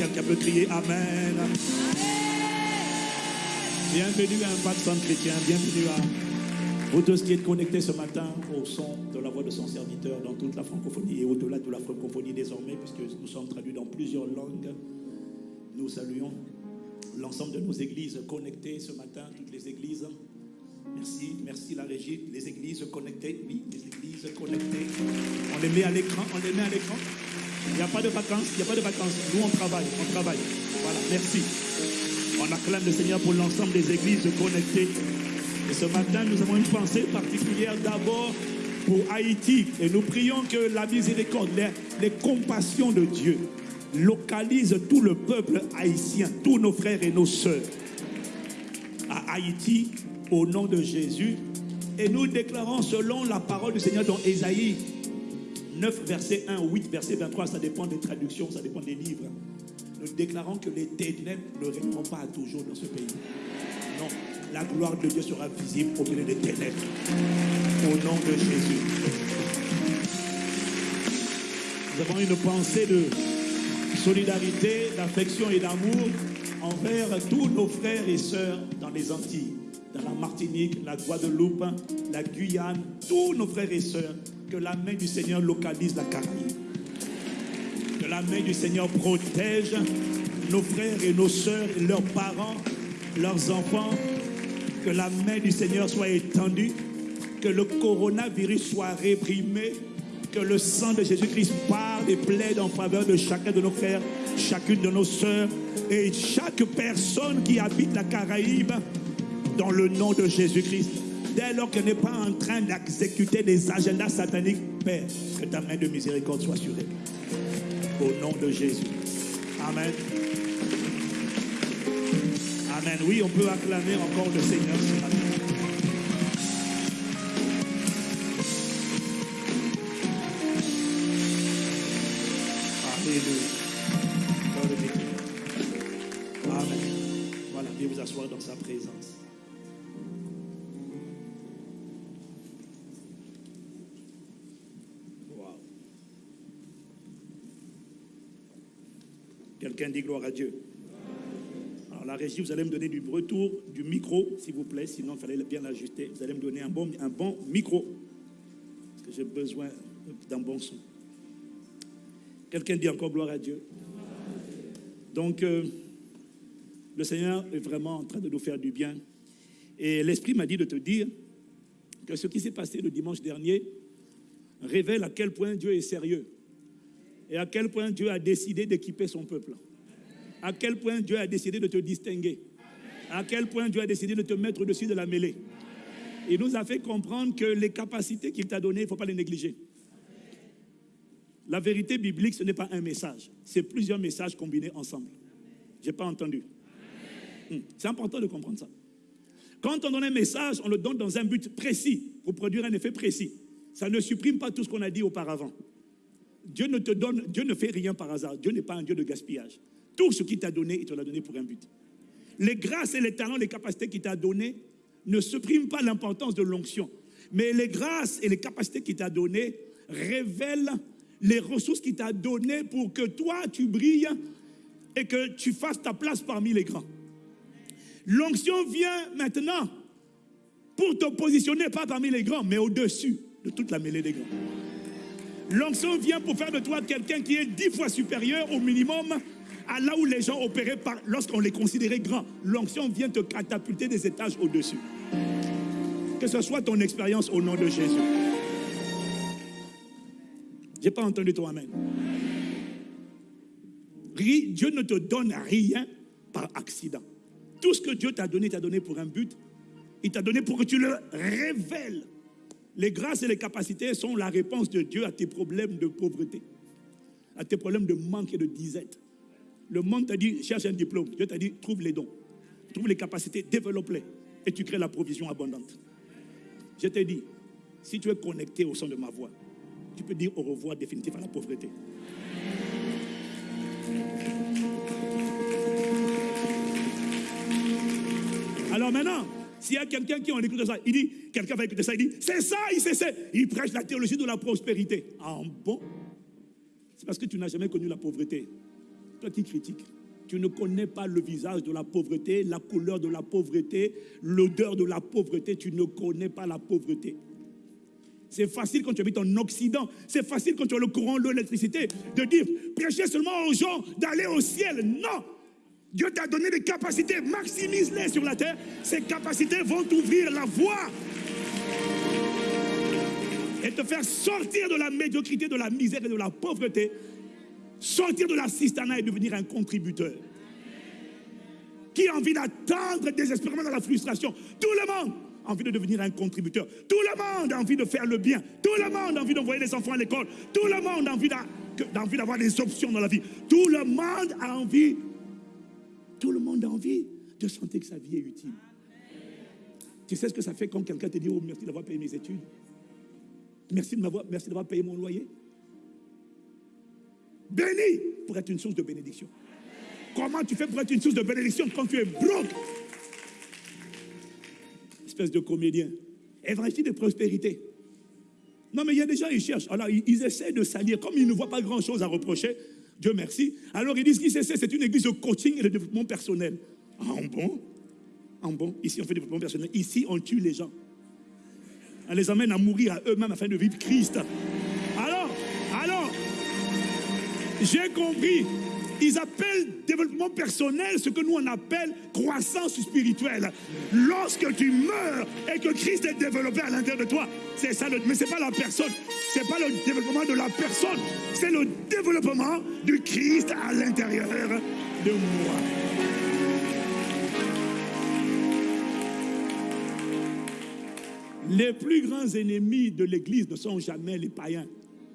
Quelqu'un peut crier Amen. Bienvenue à un Impact Chrétien. Bienvenue à vous tous qui êtes connectés ce matin au son de la voix de son serviteur dans toute la francophonie et au-delà de la francophonie désormais, puisque nous sommes traduits dans plusieurs langues. Nous saluons l'ensemble de nos églises connectées ce matin, toutes les églises. Merci, merci la régie. Les églises connectées, oui, les églises connectées. On les met à l'écran, on les met à l'écran. Il n'y a pas de vacances, il n'y a pas de vacances. Nous, on travaille, on travaille. Voilà, merci. On acclame le Seigneur pour l'ensemble des églises connectées. Et ce matin, nous avons une pensée particulière d'abord pour Haïti. Et nous prions que la miséricorde, les, les compassions de Dieu localisent tout le peuple haïtien, tous nos frères et nos sœurs à Haïti au nom de Jésus. Et nous déclarons selon la parole du Seigneur dans Ésaïe 9, verset 1, 8, verset 23, ça dépend des traductions, ça dépend des livres. Nous déclarons que les ténèbres ne règneront pas toujours dans ce pays. Non, la gloire de Dieu sera visible au milieu des ténèbres. Au nom de Jésus. Nous avons une pensée de solidarité, d'affection et d'amour envers tous nos frères et sœurs dans les Antilles, dans la Martinique, la Guadeloupe, la Guyane, tous nos frères et sœurs, que la main du Seigneur localise la Caraïbe. Que la main du Seigneur protège nos frères et nos sœurs, leurs parents, leurs enfants. Que la main du Seigneur soit étendue. Que le coronavirus soit réprimé. Que le sang de Jésus-Christ parle et plaide en faveur de chacun de nos frères, chacune de nos sœurs et chaque personne qui habite la Caraïbe dans le nom de Jésus-Christ. Dès lors qu'elle n'est pas en train d'exécuter des agendas sataniques, Père, que ta main de miséricorde soit sur elle. Au nom de Jésus. Amen. Amen. Oui, on peut acclamer encore le Seigneur. Amen. Voilà, viens vous asseoir dans sa présence. Quelqu'un dit gloire à Dieu. Alors la régie, vous allez me donner du retour du micro, s'il vous plaît, sinon il fallait bien l'ajuster. Vous allez me donner un bon, un bon micro, parce que j'ai besoin d'un bon son. Quelqu'un dit encore gloire à Dieu. Donc, euh, le Seigneur est vraiment en train de nous faire du bien. Et l'Esprit m'a dit de te dire que ce qui s'est passé le dimanche dernier révèle à quel point Dieu est sérieux et à quel point Dieu a décidé d'équiper son peuple. À quel point Dieu a décidé de te distinguer? À quel point Dieu a décidé de te mettre au-dessus de la mêlée? Il nous a fait comprendre que les capacités qu'il t'a données, il ne faut pas les négliger. La vérité biblique, ce n'est pas un message, c'est plusieurs messages combinés ensemble. Je n'ai pas entendu. Hmm. C'est important de comprendre ça. Quand on donne un message, on le donne dans un but précis, pour produire un effet précis. Ça ne supprime pas tout ce qu'on a dit auparavant. Dieu ne te donne, Dieu ne fait rien par hasard. Dieu n'est pas un Dieu de gaspillage. Tout ce qu'il t'a donné, il te l'a donné pour un but. Les grâces et les talents, les capacités qu'il t'a données ne suppriment pas l'importance de l'onction. Mais les grâces et les capacités qu'il t'a données révèlent les ressources qu'il t'a données pour que toi, tu brilles et que tu fasses ta place parmi les grands. L'onction vient maintenant pour te positionner pas parmi les grands, mais au-dessus de toute la mêlée des grands. L'onction vient pour faire de toi quelqu'un qui est dix fois supérieur au minimum à là où les gens opéraient lorsqu'on les considérait grands. L'onction vient te catapulter des étages au-dessus. Que ce soit ton expérience au nom de Jésus. Je n'ai pas entendu toi, Amen. Dieu ne te donne rien par accident. Tout ce que Dieu t'a donné, t'a donné pour un but. Il t'a donné pour que tu le révèles. Les grâces et les capacités sont la réponse de Dieu à tes problèmes de pauvreté, à tes problèmes de manque et de disette. Le monde t'a dit, cherche un diplôme. Dieu t'a dit, trouve les dons, trouve les capacités, développe-les, et tu crées la provision abondante. Je t'ai dit, si tu es connecté au son de ma voix, tu peux dire au revoir définitif à la pauvreté. Alors maintenant, s'il y a quelqu'un qui en écoute ça, il dit, quelqu'un va écouter ça, il dit, c'est ça, il sait, c'est, il prêche la théologie de la prospérité. En bon, c'est parce que tu n'as jamais connu la pauvreté. Toi qui critiques, tu ne connais pas le visage de la pauvreté, la couleur de la pauvreté, l'odeur de la pauvreté. Tu ne connais pas la pauvreté. C'est facile quand tu habites en Occident. C'est facile quand tu as le courant, l'électricité, de dire prêchez seulement aux gens d'aller au ciel. Non! Dieu t'a donné des capacités, maximise-les sur la terre. Ces capacités vont t'ouvrir la voie et te faire sortir de la médiocrité, de la misère et de la pauvreté, sortir de la cistana et devenir un contributeur. Qui a envie d'attendre désespérément dans la frustration Tout le monde a envie de devenir un contributeur. Tout le monde a envie de faire le bien. Tout le monde a envie d'envoyer les enfants à l'école. Tout le monde a envie d'avoir des options dans la vie. Tout le monde a envie. Tout le monde a envie de sentir que sa vie est utile. Tu sais ce que ça fait quand quelqu'un te dit Oh, merci d'avoir payé mes études merci d'avoir payé mon loyer. Béni pour être une source de bénédiction. Comment tu fais pour être une source de bénédiction quand tu es broke? Espèce de comédien. Évangile de prospérité. Non, mais il y a des gens, ils cherchent. Alors, ils, essaient de salir. Comme ils ne voient pas grand-chose à reprocher, Dieu merci. Alors, ils disent essaient, c'est une église de coaching et de développement personnel. En bon? En bon? Ici, on fait développement personnel. Ici, on tue les gens. On les emmène à mourir à eux-mêmes afin de vivre Christ. J'ai compris. Ils appellent développement personnel ce que nous on appelle croissance spirituelle. Lorsque tu meurs et que Christ est développé à l'intérieur de toi, c'est ça. Le, mais c'est pas la personne. C'est pas le développement de la personne. C'est le développement du Christ à l'intérieur de moi. Les plus grands ennemis de l'Église ne sont jamais les païens,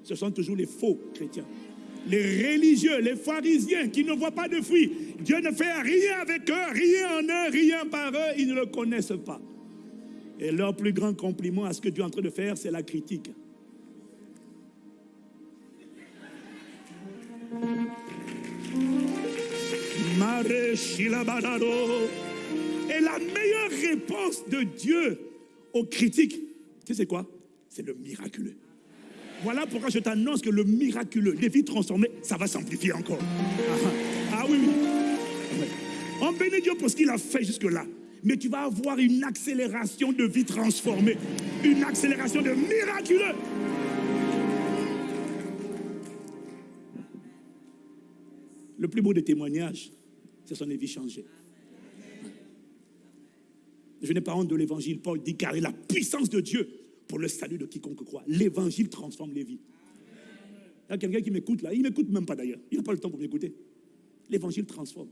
ce sont toujours les faux chrétiens. Les religieux, les pharisiens qui ne voient pas de fruits. Dieu ne fait rien avec eux, rien en eux, rien par eux, ils ne le connaissent pas. Et leur plus grand compliment à ce que Dieu est en train de faire, c'est la critique. Et la meilleure réponse de Dieu aux critiques, tu sais quoi? C'est le miraculeux. Voilà pourquoi je t'annonce que le miraculeux, les vies transformées, ça va s'amplifier encore. Ah, ah oui, oui. On bénit Dieu pour ce qu'il a fait jusque-là. Mais tu vas avoir une accélération de vie transformée. Une accélération de miraculeux. Le plus beau des témoignages, c'est son vie changée. Je n'ai pas honte de l'évangile. Paul dit car la puissance de Dieu pour le salut de quiconque croit. L'évangile transforme les vies. Il y a quelqu'un qui m'écoute là. Il ne m'écoute même pas d'ailleurs. Il n'a pas le temps pour m'écouter. L'évangile transforme.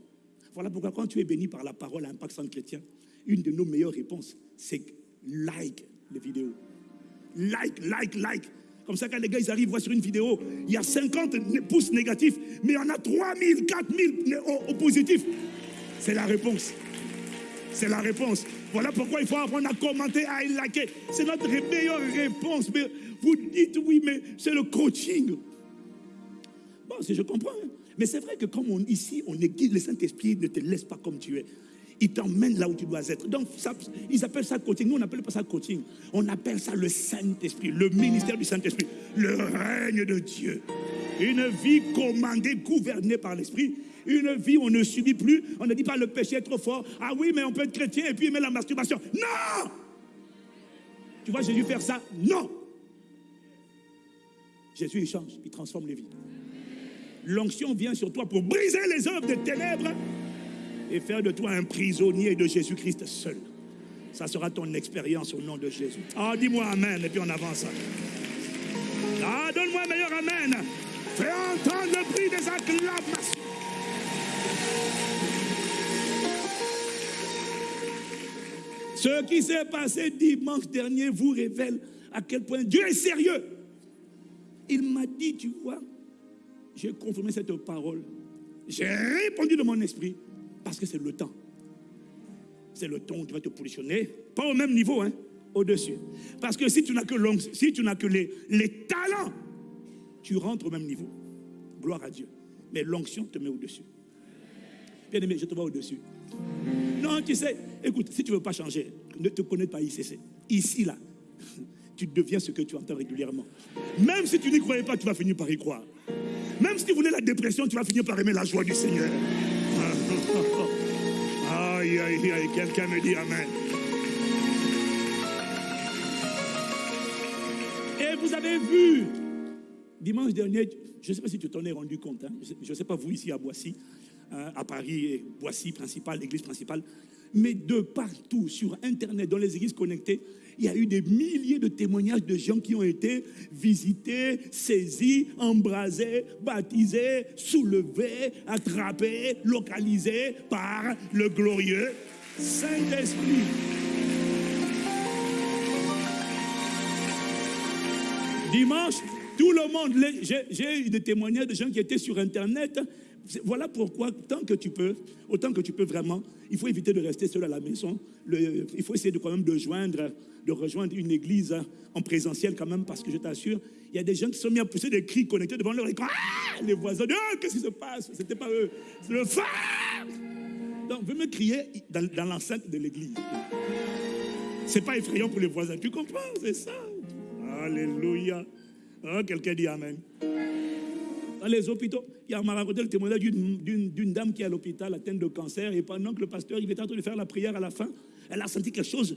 Voilà pourquoi quand tu es béni par la parole à Impact Centre Chrétien, une de nos meilleures réponses, c'est like les vidéos. Like, like, like. Comme ça, quand les gars ils arrivent, voient sur une vidéo, il y a 50 pouces négatifs, mais il y en a 3000, 4000 au, positif. C'est la réponse. C'est la réponse. Voilà pourquoi il faut apprendre à commenter, à liker. C'est notre meilleure réponse. Mais vous dites oui, mais c'est le coaching. Bon, je comprends. Hein. Mais c'est vrai que comme ici, on est guide, le Saint-Esprit ne te laisse pas comme tu es. Il t'emmène là où tu dois être. Donc, ils appellent ça coaching. Nous, on n'appelle pas ça coaching. On appelle ça le Saint-Esprit, le ministère du Saint-Esprit, le règne de Dieu. Une vie commandée, gouvernée par l'Esprit une vie où on ne subit plus. On ne dit pas le péché est trop fort. Ah oui, mais on peut être chrétien et puis aimer la masturbation. Non Tu vois Jésus faire ça? Non Jésus, il change, il transforme les vies. L'onction vient sur toi pour briser les œuvres des ténèbres et faire de toi un prisonnier de Jésus-Christ seul. Ça sera ton expérience au nom de Jésus. Ah, dis-moi Amen et puis on avance. Ah, donne-moi un meilleur Amen. Fais entendre le prix des acclamations. Ce qui s'est passé dimanche dernier vous révèle à quel point Dieu est sérieux. Il m'a dit, tu vois, j'ai confirmé cette parole. J'ai répondu de mon esprit parce que c'est le temps. C'est le temps où tu vas te positionner, pas au même niveau, hein, au-dessus. Parce que si tu n'as que, si tu n'as que les, les talents, tu rentres au même niveau. Gloire à Dieu. Mais l'onction te met au-dessus. Bien aimé, je te vois au-dessus. Non, tu sais, écoute, si tu ne veux pas changer, ne te connais pas ici. Ici, là, tu deviens ce que tu entends régulièrement. Même si tu n'y croyais pas, tu vas finir par y croire. Même si tu voulais la dépression, tu vas finir par aimer la joie du Seigneur. Aïe, aïe, aïe, quelqu'un me dit Amen. Et vous avez vu, dimanche dernier, je ne sais pas si tu t'en es rendu compte, hein, je ne sais pas vous ici à Boissy, hein, à Paris, Boissy principale, l'église principale, mais de partout sur Internet, dans les églises connectées, il y a eu des milliers de témoignages de gens qui ont été visités, saisis, embrasés, baptisés, soulevés, attrapés, localisés par le glorieux Saint-Esprit. Dimanche, tout le monde, j'ai eu des témoignages de gens qui étaient sur Internet. Voilà pourquoi, tant que tu peux, autant que tu peux vraiment, il faut éviter de rester seul à la maison. il faut essayer de quand même de joindre, de rejoindre une église en présentiel quand même, parce que je t'assure, il y a des gens qui sont mis à pousser des cris connectés devant leur écran. Ah, les voisins, oh, qu'est-ce qui se passe? C'était pas eux, c'est le phare. Donc, veux me crier dans, dans l'enceinte de l'église. C'est pas effrayant pour les voisins, tu comprends? C'est ça. Alléluia. Oh, quelqu'un dit Amen. Dans les hôpitaux, il m'a raconté le témoignage d'une dame qui est à l'hôpital atteinte de cancer et pendant que le pasteur il était en train de faire la prière à la fin, elle a senti quelque chose,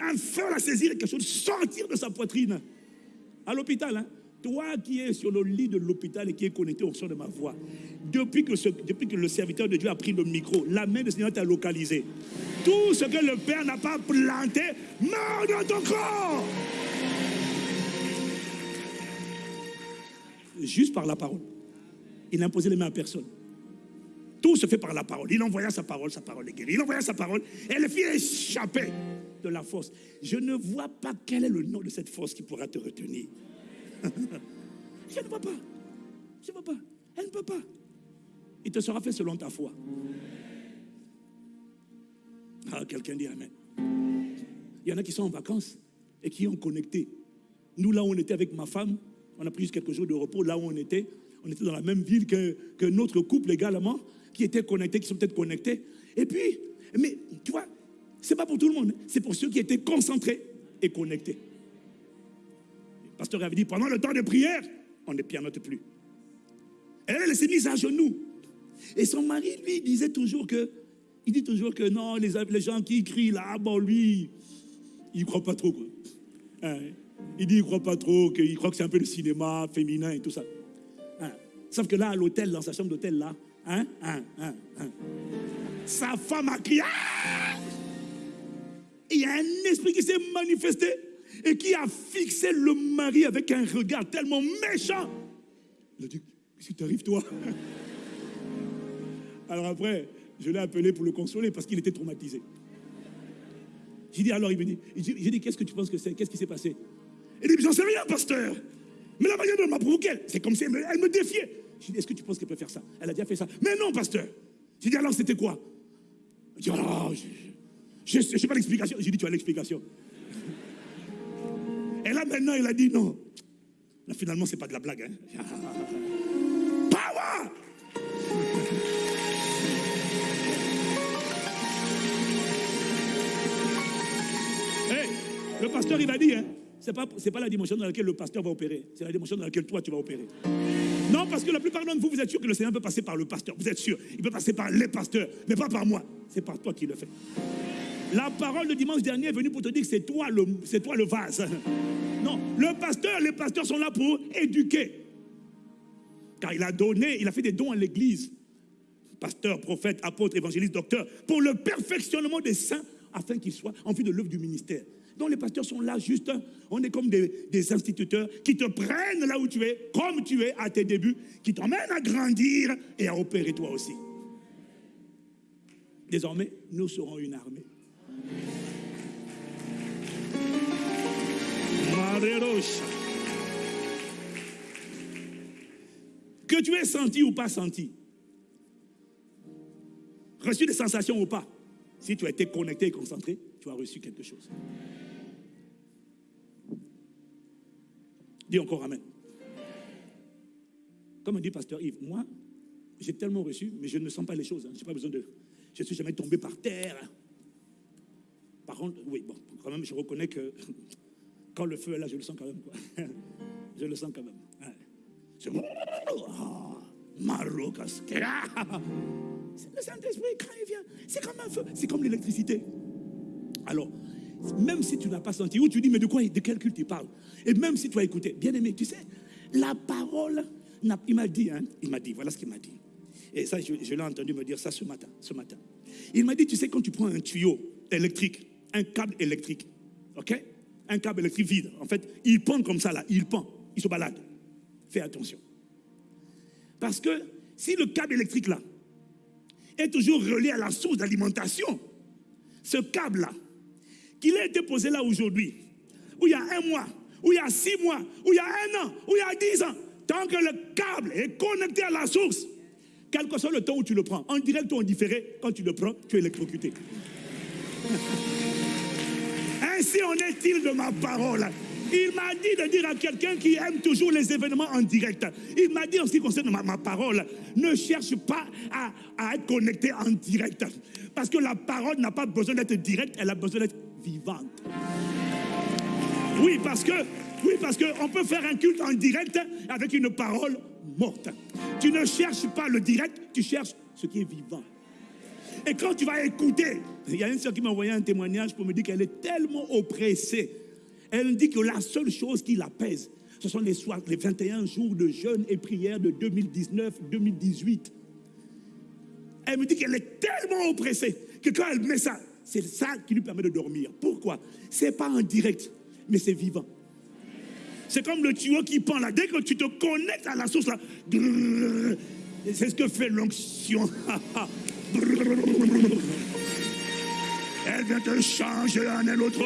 un feu la saisir, quelque chose sortir de sa poitrine. À l'hôpital, hein. Toi qui es sur le lit de l'hôpital et qui es connecté au son de ma voix, depuis que, depuis que le serviteur de Dieu a pris le micro, la main du Seigneur t'a localisé. Tout ce que le Père n'a pas planté meurt dans ton corps. juste par la parole. Il n'imposait les mains à personne. Tout se fait par la parole. Il envoya sa parole, sa parole est guérie. Il envoya sa parole et elle fit échapper de la force. Je ne vois pas quel est le nom de cette force qui pourra te retenir. Je ne vois pas. Je ne vois pas. Elle ne peut pas. Il te sera fait selon ta foi. Ah, quelqu'un dit Amen. Il y en a qui sont en vacances et qui ont connecté. Nous, là où on était avec ma femme, on a pris quelques jours de repos là où on était. On était dans la même ville que, notre couple également, qui étaient connectés, qui sont peut-être connectés. Et puis, mais tu vois, c'est pas pour tout le monde, c'est pour ceux qui étaient concentrés et connectés. Le pasteur avait dit pendant le temps de prière, on ne pianote plus. Elle, s'est mise à genoux. Et son mari, lui, disait toujours que, il dit toujours que non, les, les gens qui crient là, bon, lui, il ne croit pas trop. Hein? Il dit, il ne croit pas trop, qu'il croit que c'est un peu le cinéma féminin et tout ça. Sauf que là, à l'hôtel, dans sa chambre d'hôtel, là, hein, hein, hein, hein. sa femme a crié. Ah! il y a un esprit qui s'est manifesté et qui a fixé le mari avec un regard tellement méchant. Il a dit, qu'est-ce qui t'arrive, toi? Alors après, je l'ai appelé pour le consoler parce qu'il était traumatisé. J'ai dit, alors il me dit, j'ai dit, qu'est-ce que tu penses que c'est? Qu'est-ce qui s'est passé? Il dit, j'en sais rien, pasteur. Mais la manière dont elle m'a provoqué, c'est comme si elle me, défiait. J'ai dit, est-ce que tu penses qu'elle peut faire ça? Elle a déjà fait ça. Mais non, pasteur. J'ai dit, alors c'était quoi? Il dit, oh, je sais pas l'explication. J'ai dit, tu as l'explication. Et là, maintenant, il a dit, non. Là, finalement, c'est pas de la blague. Hein. Power Le pasteur, il m'a dit, hein, ce n'est pas, pas la dimension dans laquelle le pasteur va opérer, c'est la dimension dans laquelle toi tu vas opérer. Non, parce que la plupart d'entre vous, vous êtes sûr que le Seigneur peut passer par le pasteur. Vous êtes sûr. Il peut passer par les pasteurs, mais pas par moi. C'est par toi qui le fait. La parole de dimanche dernier est venue pour te dire que c'est toi le, c'est toi le vase. Non, le pasteur, les pasteurs sont là pour éduquer. Car il a donné, il a fait des dons à l'église. Pasteur, prophète, apôtre, évangéliste, docteur, pour le perfectionnement des saints, afin qu'ils soient en vue de l'œuvre du ministère. Donc les pasteurs sont là juste, on est comme des, instituteurs qui te prennent là où tu es, comme tu es à tes débuts, qui t'emmènent à grandir et à opérer toi aussi. Désormais, nous serons une armée. Que tu aies senti ou pas senti, reçu des sensations ou pas, si tu as été connecté et concentré, tu as reçu quelque chose. Dis encore Amen. Comme dit Pasteur Yves, moi, j'ai tellement reçu, mais je ne sens pas les choses. Hein. Je n'ai pas besoin de. Je ne suis jamais tombé par terre. Par contre, oui, bon, quand même, je reconnais que quand le feu est là, je le sens quand même. Je le sens quand même. Marocas. Ah! C'est le Saint-Esprit, quand il vient, c'est comme un feu, c'est comme l'électricité. Alors, même si tu n'as pas senti, ou tu dis, mais de quoi, de quel culte tu parles Et même si tu as écouté, bien aimé, tu sais, la parole, il m'a dit, hein, il m'a dit, voilà ce qu'il m'a dit. Et ça, je, je l'ai entendu me dire ça ce matin, ce matin. Il m'a dit, tu sais, quand tu prends un tuyau électrique, un câble électrique, ok? Un câble électrique vide, en fait, il pend comme ça là, il pend, il se balade. Fais attention. Parce que si le câble électrique là est toujours relié à la source d'alimentation, ce câble-là, qu'il ait été posé là aujourd'hui, où il y a un mois, où il y a six mois, où il y a un an, où il y a dix ans, tant que le câble est connecté à la source, quel que soit le temps où tu le prends, en direct ou en différé, quand tu le prends, tu es électrocuté. Ainsi en est-il de ma parole. Il m'a dit de dire à quelqu'un qui aime toujours les événements en direct. Il m'a dit en ce qui concerne ma, parole, ne cherche pas à, à, être connecté en direct. Parce que la parole n'a pas besoin d'être directe, elle a besoin d'être vivante. Oui, parce que, oui, parce qu'on peut faire un culte en direct avec une parole morte. Tu ne cherches pas le direct, tu cherches ce qui est vivant. Et quand tu vas écouter, il y a une soeur qui m'a envoyé un témoignage pour me dire qu'elle est tellement oppressée. Elle me dit que la seule chose qui l'apaise, ce sont les, soirs, les 21 jours de jeûne et prière de 2019-2018. Elle me dit qu'elle est tellement oppressée que quand elle met ça, c'est ça qui lui permet de dormir. Pourquoi? C'est pas en direct, mais c'est vivant. C'est comme le tuyau qui pend là. Dès que tu te connectes à la source là, c'est ce que fait l'onction. Elle vient te changer un et l'autre.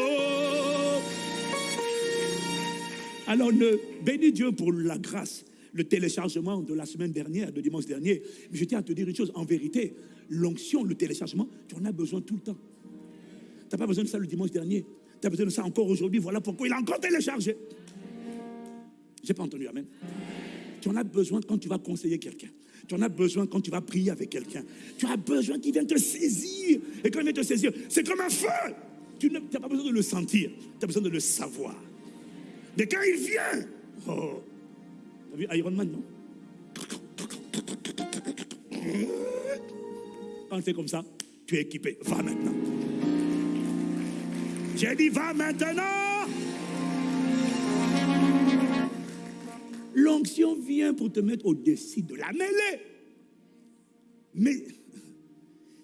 Alors, ne, bénis Dieu pour la grâce, le téléchargement de la semaine dernière, de dimanche dernier. Mais je tiens à te dire une chose, en vérité, l'onction, le téléchargement, tu en as besoin tout le temps. N'as pas besoin de ça le dimanche dernier. Tu as besoin de ça encore aujourd'hui. Voilà pourquoi il a encore téléchargé. J'ai pas entendu, Amen. Tu en as besoin quand tu vas conseiller quelqu'un. Tu en as besoin quand tu vas prier avec quelqu'un. Tu as besoin qu'il vienne te saisir. Et quand il vient te saisir, c'est comme un feu. Tu n'as pas besoin de le sentir, tu as besoin de le savoir. Mais quand il vient, oh, tu as vu Iron Man, non? Quand c'est comme ça, tu es équipé. Va maintenant. J'ai dit, va maintenant. L'onction vient pour te mettre au-dessus de la mêlée. Mais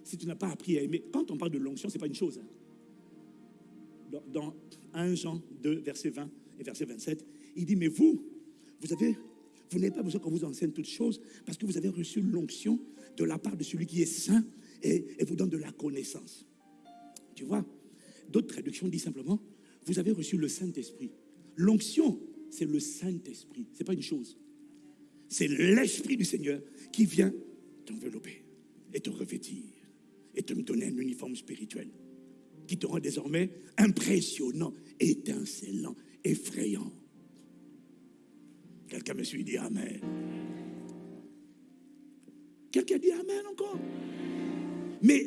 si tu n'as pas appris à aimer, quand on parle de l'onction, ce n'est pas une chose. Hein. Dans, 1 Jean 2, verset 20 et verset 27, il dit, mais vous, vous avez, vous n'avez pas besoin qu'on vous enseigne toutes choses parce que vous avez reçu l'onction de la part de celui qui est saint et, et vous donne de la connaissance. Tu vois, d'autres traductions disent simplement, vous avez reçu le Saint-Esprit. L'onction, c'est le Saint-Esprit. Ce n'est pas une chose. C'est l'Esprit du Seigneur qui vient t'envelopper et te revêtir et te donner un uniforme spirituel qui te rend désormais impressionnant, étincelant, effrayant. Quelqu'un me suit dit Amen. Quelqu'un dit Amen encore? Mais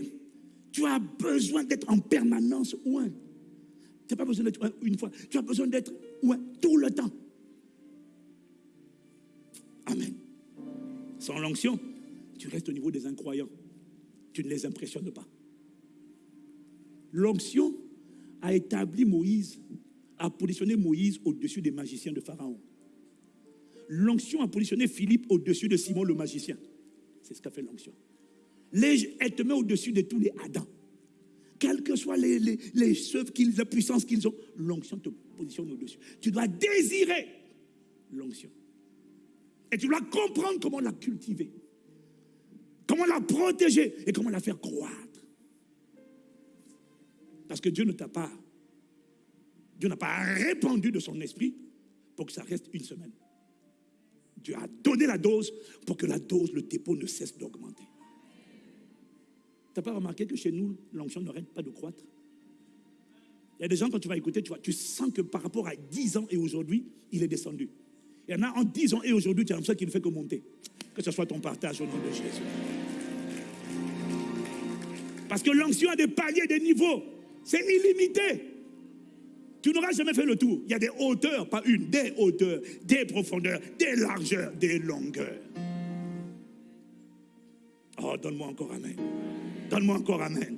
tu as besoin d'être en permanence loin. Tu n'as pas besoin d'être une fois. Tu as besoin d'être ouais, tout le temps. Amen. Sans l'onction, tu restes au niveau des incroyants. Tu ne les impressionnes pas. L'onction a établi Moïse, a positionné Moïse au-dessus des magiciens de Pharaon. L'onction a positionné Philippe au-dessus de Simon le magicien. C'est ce qu'a fait l'onction. Elle te met au-dessus de tous les Adams quelles que soient les, les, les qu'ils, puissance qu'ils ont, l'onction te positionne au-dessus. Tu dois désirer l'onction. Et tu dois comprendre comment la cultiver, comment la protéger et comment la faire croître. Parce que Dieu ne t'a pas, Dieu n'a pas répandu de son esprit pour que ça reste une semaine. Dieu a donné la dose pour que la dose, le dépôt ne cesse d'augmenter. Tu n'as pas remarqué que chez nous, l'onction n'arrête pas de croître? Il y a des gens, quand tu vas écouter, tu, vois, tu sens que par rapport à 10 ans et aujourd'hui, il est descendu. Il y en a en 10 ans et aujourd'hui, tu as l'impression qu'il ne fait que monter. Que ce soit ton partage au nom de Jésus. Parce que l'onction a des paliers, des niveaux. C'est illimité. Tu n'auras jamais fait le tour. Il y a des hauteurs, pas une, des hauteurs, des profondeurs, des largeurs, des longueurs. Donne-moi encore Amen. Donne-moi encore Amen.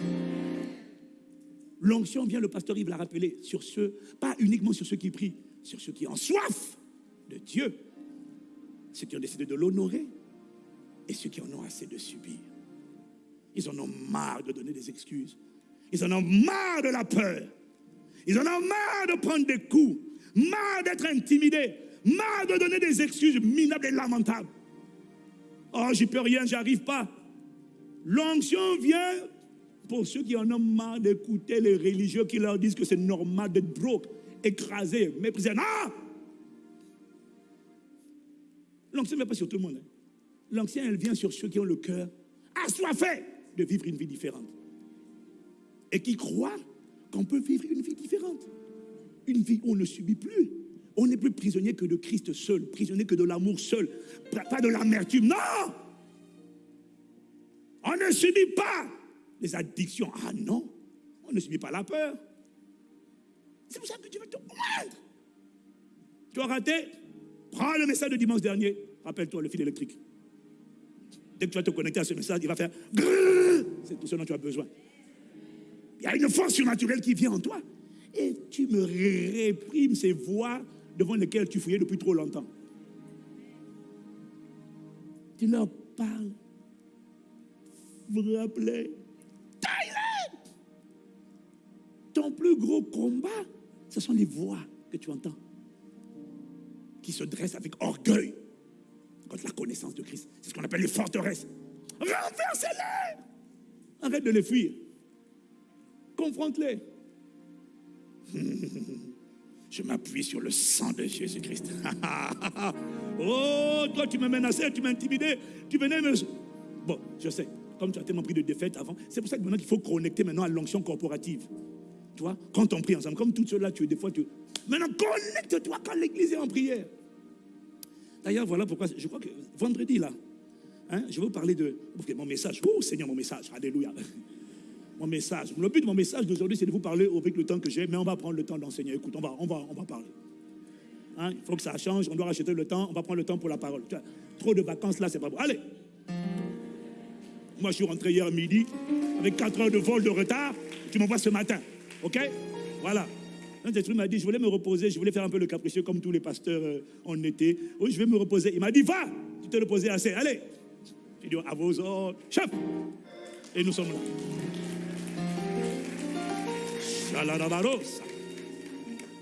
L'onction vient, le pasteur Yves l'a rappelé, sur ceux, pas uniquement sur ceux qui prient, sur ceux qui ont soif de Dieu, ceux qui ont décidé de l'honorer et ceux qui en ont assez de subir. Ils en ont marre de donner des excuses. Ils en ont marre de la peur. Ils en ont marre de prendre des coups, marre d'être intimidés, marre de donner des excuses minables et lamentables. Oh, j'y peux rien, j'arrive pas. L'onction vient pour ceux qui en ont marre d'écouter les religieux qui leur disent que c'est normal d'être broke, écrasé, méprisé. Non L'onction ne vient pas sur tout le monde. Hein. L'onction, elle vient sur ceux qui ont le cœur assoiffé de vivre une vie différente. Et qui croient qu'on peut vivre une vie différente. Une vie où on ne subit plus. On n'est plus prisonnier que de Christ seul, prisonnier que de l'amour seul, pas de l'amertume. Non On ne subit pas les addictions. Ah non, on ne subit pas la peur. C'est pour ça que tu veux te moindre. Tu as raté? Prends le message de dimanche dernier. Rappelle-toi le fil électrique. Dès que tu vas te connecter à ce message, il va faire C'est tout ce dont tu as besoin. Il y a une force surnaturelle qui vient en toi. Et tu me réprimes ces voix devant lesquelles tu fouillais depuis trop longtemps. Tu leur parles. Vous rappelez? Ton plus gros combat, ce sont les voix que tu entends qui se dressent avec orgueil contre la connaissance de Christ. C'est ce qu'on appelle les forteresses. Renverse-les Arrête de les fuir. Confronte-les. Je m'appuie sur le sang de Jésus-Christ. oh, toi, tu me menaçais, tu m'as intimidé, tu venais me. Bon, je sais, comme tu as tellement pris de défaites avant, c'est pour ça que maintenant qu'il faut connecter maintenant à l'onction corporative. Tu vois, quand on prie ensemble, comme tout cela, tu es des fois, tu. Maintenant, connecte-toi quand l'église est en prière. D'ailleurs, voilà pourquoi, je crois que vendredi, là, hein, je vais vous parler de mon message. Oh Seigneur, mon message. Alléluia. Mon message. Le but de mon message d'aujourd'hui, c'est de vous parler avec le temps que j'ai, mais on va prendre le temps d'enseigner. Écoute, on va, on va, on va parler. Hein, il faut que ça change, on doit racheter le temps, on va prendre le temps pour la parole. Trop de vacances là, c'est pas bon. Allez. Moi, je suis rentré hier midi avec 4 heures de vol de retard. Tu m'envoies ce matin. OK? Voilà. Un des trucs m'a dit, je voulais me reposer, je voulais faire un peu le capricieux comme tous les pasteurs euh, en été. Oui, je vais me reposer. Il m'a dit, va, tu te reposé assez, allez. J'ai dit, à vos ordres, chef. Et nous sommes là.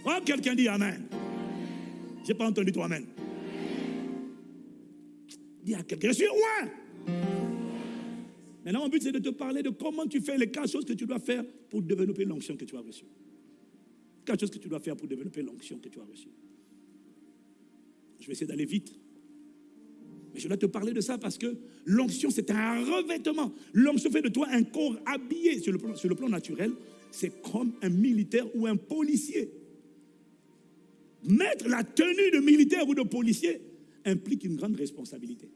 Oh, quelqu'un dit Amen. Je n'ai pas entendu toi Amen. Dis à quelqu'un, je suis roi. Maintenant, mon but, c'est de te parler de comment tu fais les quatre choses que tu dois faire pour développer l'onction que tu as reçue. Quelque chose que tu dois faire pour développer l'onction que tu as reçue. Je vais essayer d'aller vite. Mais je dois te parler de ça parce que l'onction, c'est un revêtement. L'onction fait de toi un corps habillé sur le plan, sur le plan naturel. C'est comme un militaire ou un policier. Mettre la tenue de militaire ou de policier implique une grande responsabilité.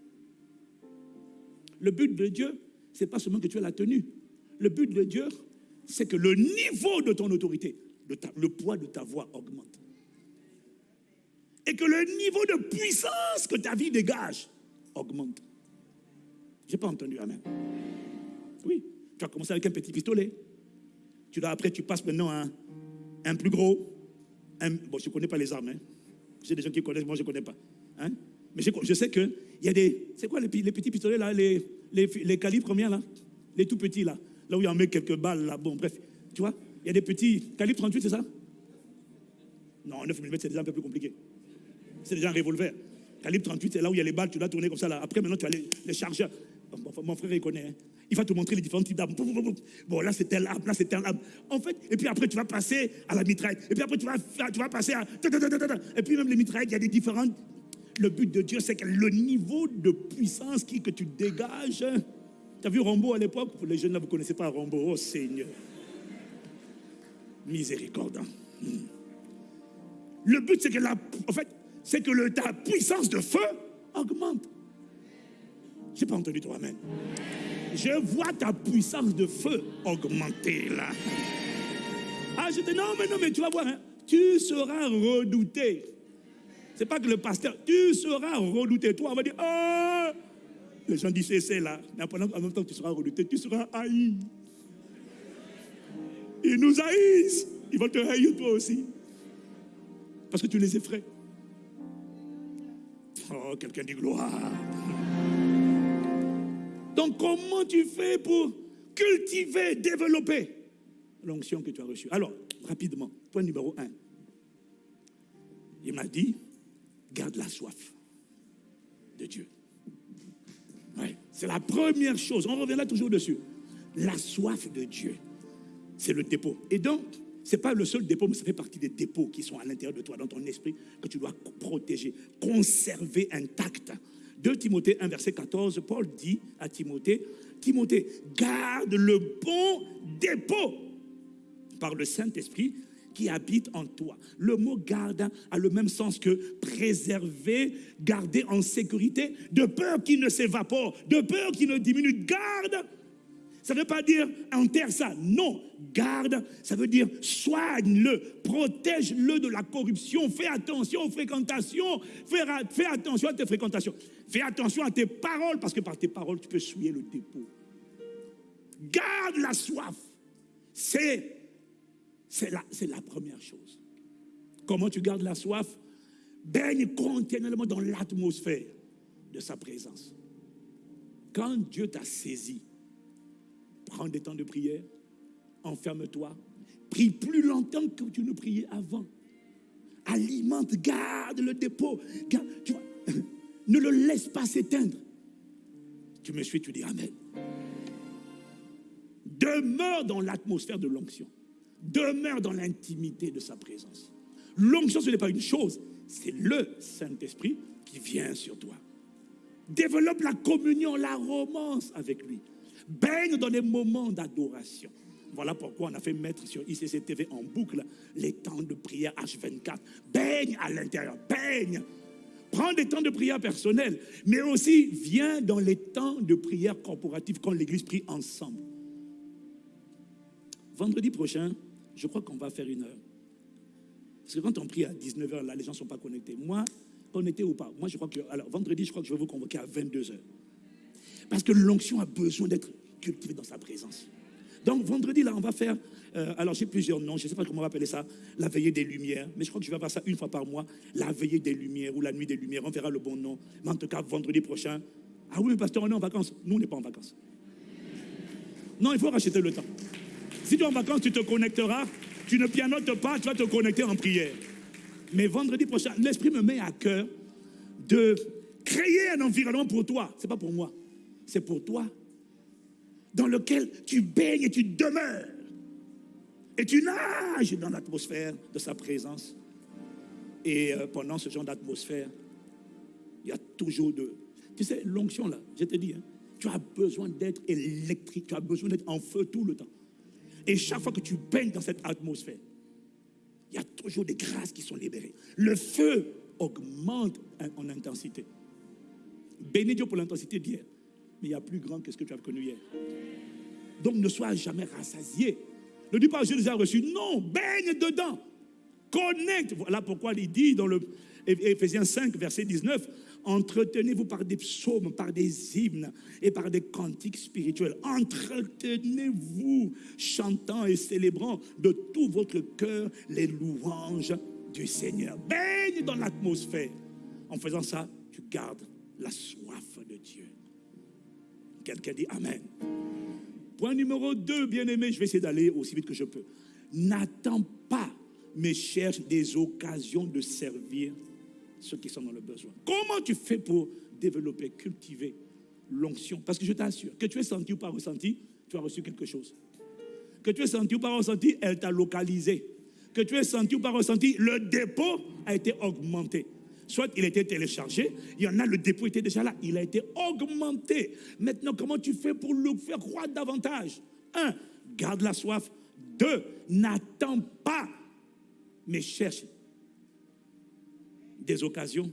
Le but de Dieu, ce n'est pas seulement que tu aies la tenue. Le but de Dieu, c'est que le niveau de ton autorité, le poids de ta voix augmente. Et que le niveau de puissance que ta vie dégage augmente. Je n'ai pas entendu Amen. Oui, tu as commencé avec un petit pistolet. Tu dois, après, tu passes maintenant à un, plus gros. bon, je ne connais pas les armes. Hein. J'ai des gens qui connaissent, moi je ne connais pas. Hein. Mais je, sais qu'il y a des. C'est quoi les, petits pistolets là les, les, calibres combien là? Les tout petits là. Là où il y en met quelques balles là. Bon, bref. Tu vois? Il y a des petits. Calibre 38, c'est ça? Non, 9 mm, c'est déjà un peu plus compliqué. C'est déjà un revolver. Calibre 38, c'est là où il y a les balles, tu dois tourner comme ça. Là. Après, maintenant, tu as les, chargeurs. mon frère, il connaît. Hein. Il va te montrer les différents types d'armes. Bon, là, c'est tel arme, là, c'est tel arme. En fait, et puis après, tu vas passer à la mitraille. Et puis après, tu vas, tu vas passer à. Et puis même les mitraillettes, il y a des différentes. Le but de Dieu, c'est que le niveau de puissance qui, que tu dégages. Tu as vu Rambo à l'époque? Les jeunes là, vous ne connaissez pas Rambo. Oh Seigneur miséricorde. Hmm. Le but, c'est que la, en fait, c'est que ta puissance de feu augmente. J'ai pas entendu toi, Amen. Je vois ta puissance de feu augmenter là. Ah, je dis non, mais non, mais tu vas voir, hein. tu seras redouté. C'est pas que le pasteur, tu seras redouté. Toi, on va dire, oh, Les gens disent c'est là. Mais en même temps, tu seras redouté, tu seras haï. Ils nous haïssent. Ils vont te haïr toi aussi. Parce que tu les effraies. Oh, quelqu'un dit gloire. Donc, comment tu fais pour cultiver, développer l'onction que tu as reçue? Alors, rapidement, point numéro un. Il m'a dit, garde la soif de Dieu. c'est la première chose. On reviendra toujours dessus. La soif de Dieu, c'est le dépôt. Et donc, ce n'est pas le seul dépôt, mais ça fait partie des dépôts qui sont à l'intérieur de toi, dans ton esprit, que tu dois protéger, conserver intact. 2 Timothée 1, verset 14, Paul dit à Timothée, Timothée, garde le bon dépôt par le Saint-Esprit qui habite en toi. Le mot garde a le même sens que préserver, garder en sécurité, de peur qu'il ne s'évapore, de peur qu'il ne diminue. Garde, ça ne veut pas dire enterre ça. Non, garde, ça veut dire soigne-le, protège-le de la corruption, fais attention aux fréquentations, fais, fais attention à tes fréquentations, fais attention à tes paroles, parce que par tes paroles, tu peux souiller le dépôt. Garde la soif. C'est c'est la, première chose. Comment tu gardes la soif? Baigne continuellement dans l'atmosphère de sa présence. Quand Dieu t'a saisi, prends des temps de prière, enferme-toi, prie plus longtemps que tu ne priais avant. Alimente, garde le dépôt. ne le laisse pas s'éteindre. Tu me suis, tu dis Amen. Demeure dans l'atmosphère de l'onction. Demeure dans l'intimité de sa présence. L'onction, ce n'est pas une chose, c'est le Saint-Esprit qui vient sur toi. Développe la communion, la romance avec lui. Baigne dans des moments d'adoration. Voilà pourquoi on a fait mettre sur ICC TV en boucle les temps de prière H24. Baigne à l'intérieur, baigne. Prends des temps de prière personnels, mais aussi viens dans les temps de prière corporative quand l'Église prie ensemble. Vendredi prochain, je crois qu'on va faire une heure. Parce que quand on prie à 19h, là, les gens ne sont pas connectés. Moi, connecté ou pas, moi je crois que. Alors, vendredi, je crois que je vais vous convoquer à 22h. Parce que l'onction a besoin d'être cultivée dans sa présence. Donc, vendredi, là, on va faire. Euh, alors, j'ai plusieurs noms, je ne sais pas comment on va appeler ça, la veillée des Lumières. Mais je crois que je vais faire ça une fois par mois, la veillée des Lumières ou la nuit des Lumières. On verra le bon nom. Mais en tout cas, vendredi prochain. Ah oui, pasteur, on est en vacances. Nous, on n'est pas en vacances. Non, il faut racheter le temps. Si tu es en vacances, tu te connecteras. Tu ne pianotes pas, tu vas te connecter en prière. Mais vendredi prochain, l'Esprit me met à cœur de créer un environnement pour toi. Ce n'est pas pour moi, c'est pour toi. Dans lequel tu baignes et tu demeures. Et tu nages dans l'atmosphère de sa présence. Et euh, pendant ce genre d'atmosphère, il y a toujours de... Tu sais, l'onction là, je te dis, hein, tu as besoin d'être électrique, tu as besoin d'être en feu tout le temps. Et chaque fois que tu baignes dans cette atmosphère, il y a toujours des grâces qui sont libérées. Le feu augmente en intensité. Bénis Dieu pour l'intensité d'hier. Mais il y a plus grand que ce que tu as connu hier. Donc ne sois jamais rassasié. Ne dis pas, je les ai reçus. Non, baigne dedans. Connecte. Voilà pourquoi il dit dans le Éphésiens 5, verset 19, Entretenez-vous par des psaumes, par des hymnes et par des cantiques spirituels. Entretenez-vous chantant et célébrant de tout votre cœur les louanges du Seigneur. Baigne dans l'atmosphère. En faisant ça, tu gardes la soif de Dieu. Quelqu'un dit Amen. Point numéro 2, bien-aimé, je vais essayer d'aller aussi vite que je peux. N'attends pas, mais cherche des occasions de servir ceux qui sont dans le besoin. Comment tu fais pour développer, cultiver l'onction? Parce que je t'assure, que tu aies senti ou pas ressenti, tu as reçu quelque chose. Que tu aies senti ou pas ressenti, elle t'a localisé. Que tu aies senti ou pas ressenti, le dépôt a été augmenté. Soit il été téléchargé, il y en a, le dépôt était déjà là, il a été augmenté. Maintenant, comment tu fais pour le faire croître davantage? Un, garde la soif. Deux, n'attends pas, mais cherche des occasions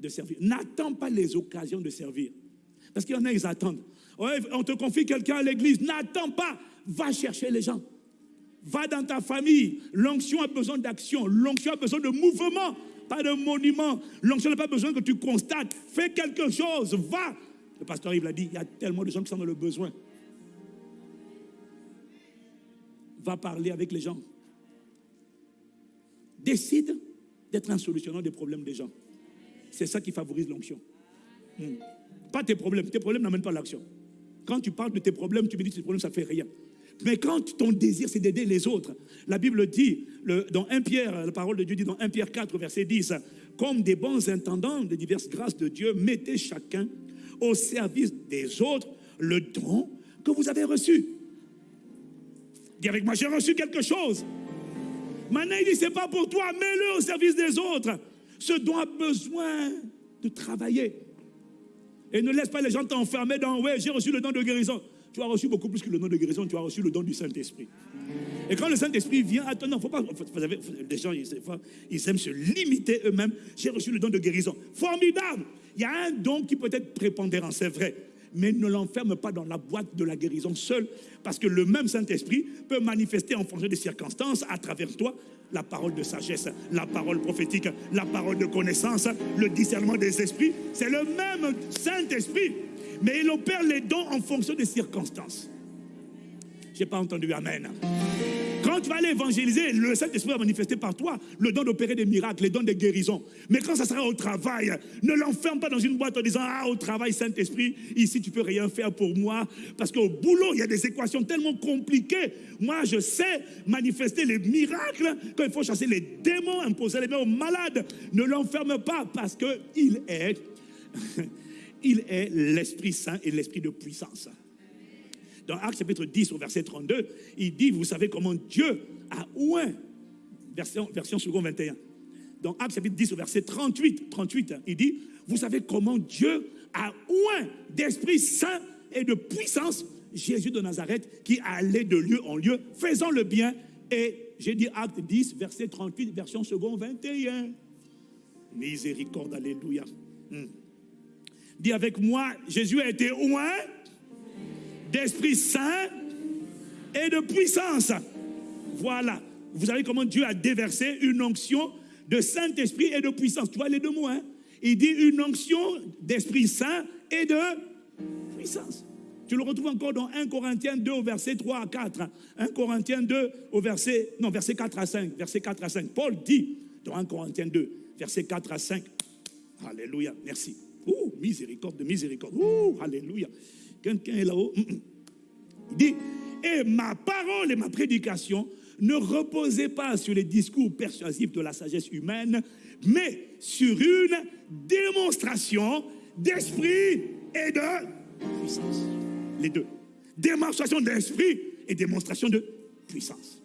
de servir. N'attends pas les occasions de servir. Parce qu'il y en a, ils attendent. on te confie quelqu'un à l'église. N'attends pas. Va chercher les gens. Va dans ta famille. L'onction a besoin d'action. L'onction a besoin de mouvement, pas de monument. L'onction n'a pas besoin que tu constates. Fais quelque chose. Va. Le pasteur Yves l'a dit, il y a tellement de gens qui sont dans le besoin. Va parler avec les gens. Décide d'être un solutionneur des problèmes des gens. C'est ça qui favorise l'onction. Hmm. Pas tes problèmes. Tes problèmes n'amènent pas l'action. Quand tu parles de tes problèmes, tu me dis que tes problèmes, ça ne fait rien. Mais quand ton désir, c'est d'aider les autres, la Bible dit, dans 1 Pierre, la parole de Dieu dit dans 1 Pierre 4, verset 10, comme des bons intendants des diverses grâces de Dieu, mettez chacun au service des autres le don que vous avez reçu. Dis avec moi, j'ai reçu quelque chose. Maintenant, il dit, c'est pas pour toi, mets-le au service des autres. Ce don a besoin de travailler. Et ne laisse pas les gens t'enfermer dans, ouais, j'ai reçu le don de guérison. Tu as reçu beaucoup plus que le don de guérison, tu as reçu le don du Saint-Esprit. Et quand le Saint-Esprit vient, attends, non, faut pas, vous savez, les gens, ils, aiment se limiter eux-mêmes. J'ai reçu le don de guérison. Formidable. Il y a un don qui peut être prépondérant, c'est vrai mais ne l'enferme pas dans la boîte de la guérison seul, parce que le même Saint-Esprit peut manifester en fonction des circonstances à travers toi la parole de sagesse, la parole prophétique, la parole de connaissance, le discernement des esprits. C'est le même Saint-Esprit, mais il opère les dons en fonction des circonstances. Je n'ai pas entendu Amen. Quand tu vas aller évangéliser, le Saint-Esprit va manifester par toi le don d'opérer des miracles, les dons de guérison. Mais quand ça sera au travail, ne l'enferme pas dans une boîte en disant Ah, au travail, Saint-Esprit, ici tu peux rien faire pour moi. Parce qu'au boulot, il y a des équations tellement compliquées. Moi, je sais manifester les miracles quand il faut chasser les démons, imposer les mains aux malades. Ne l'enferme pas parce qu'il est, il est l'Esprit Saint et l'Esprit de puissance dans Actes chapitre 10 au verset 32, il dit, vous savez comment Dieu a ouin, version, second 21. Dans Actes chapitre 10 au verset 38, 38, il dit, vous savez comment Dieu a ouin d'Esprit Saint et de puissance Jésus de Nazareth qui allait de lieu en lieu, faisant le bien. Et j'ai dit Acte 10, verset 38, version second 21. Miséricorde, alléluia. Hmm. Dis avec moi, Jésus a été ouin d'Esprit Saint et de puissance. Voilà. Vous savez comment Dieu a déversé une onction de Saint-Esprit et de puissance. Tu vois les deux mots, hein? Il dit une onction d'Esprit Saint et de puissance. Tu le retrouves encore dans 1 Corinthiens 2 au verset 3 à 4. 1 Corinthiens 2 au verset, non, verset 4 à 5. Verset 4 à 5. Paul dit dans 1 Corinthiens 2, verset 4 à 5. Alléluia, merci. Ouh, miséricorde de miséricorde. Ouh, alléluia. Quelqu'un est là-haut. Mm, mm. Il dit, et ma parole et ma prédication ne reposaient pas sur les discours persuasifs de la sagesse humaine, mais sur une démonstration d'esprit et de puissance. Les deux. Démonstration d'esprit et démonstration de puissance.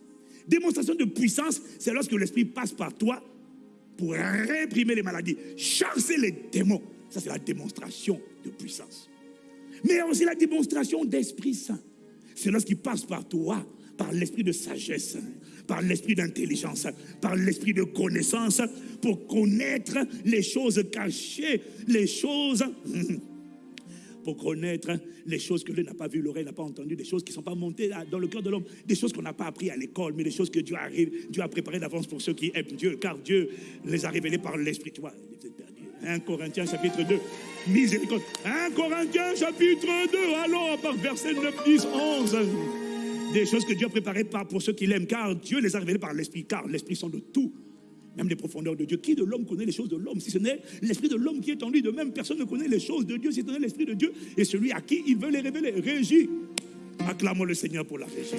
Démonstration de puissance, c'est lorsque l'esprit passe par toi pour réprimer les maladies, chasser les démons. Ça, c'est la démonstration de puissance mais aussi la démonstration d'Esprit Saint. C'est lorsqu'il passe par toi, par l'esprit de sagesse, par l'esprit d'intelligence, par l'esprit de connaissance, pour connaître les choses cachées, les choses... Pour connaître les choses que l'œil n'a pas vues, l'oreille n'a pas entendues, des choses qui ne sont pas montées dans le cœur de l'homme, des choses qu'on n'a pas appris à l'école, mais des choses que Dieu a, Dieu a préparées d'avance pour ceux qui aiment Dieu, car Dieu les a révélées par l'esprit. Tu vois, 1 Corinthiens chapitre 2. Miséricorde. 1 Corinthiens chapitre 2. Alors, par verset 9, 10, 11. Des choses que Dieu a préparées pour ceux qui l'aiment, car Dieu les a révélées par l'Esprit, car l'Esprit sont de tout, même des profondeurs de Dieu. Qui de l'homme connaît les choses de l'homme Si ce n'est l'Esprit de l'homme qui est en lui, de même personne ne connaît les choses de Dieu, si ce n'est l'Esprit de Dieu et celui à qui il veut les révéler. Régie. Acclamons le Seigneur pour la régie.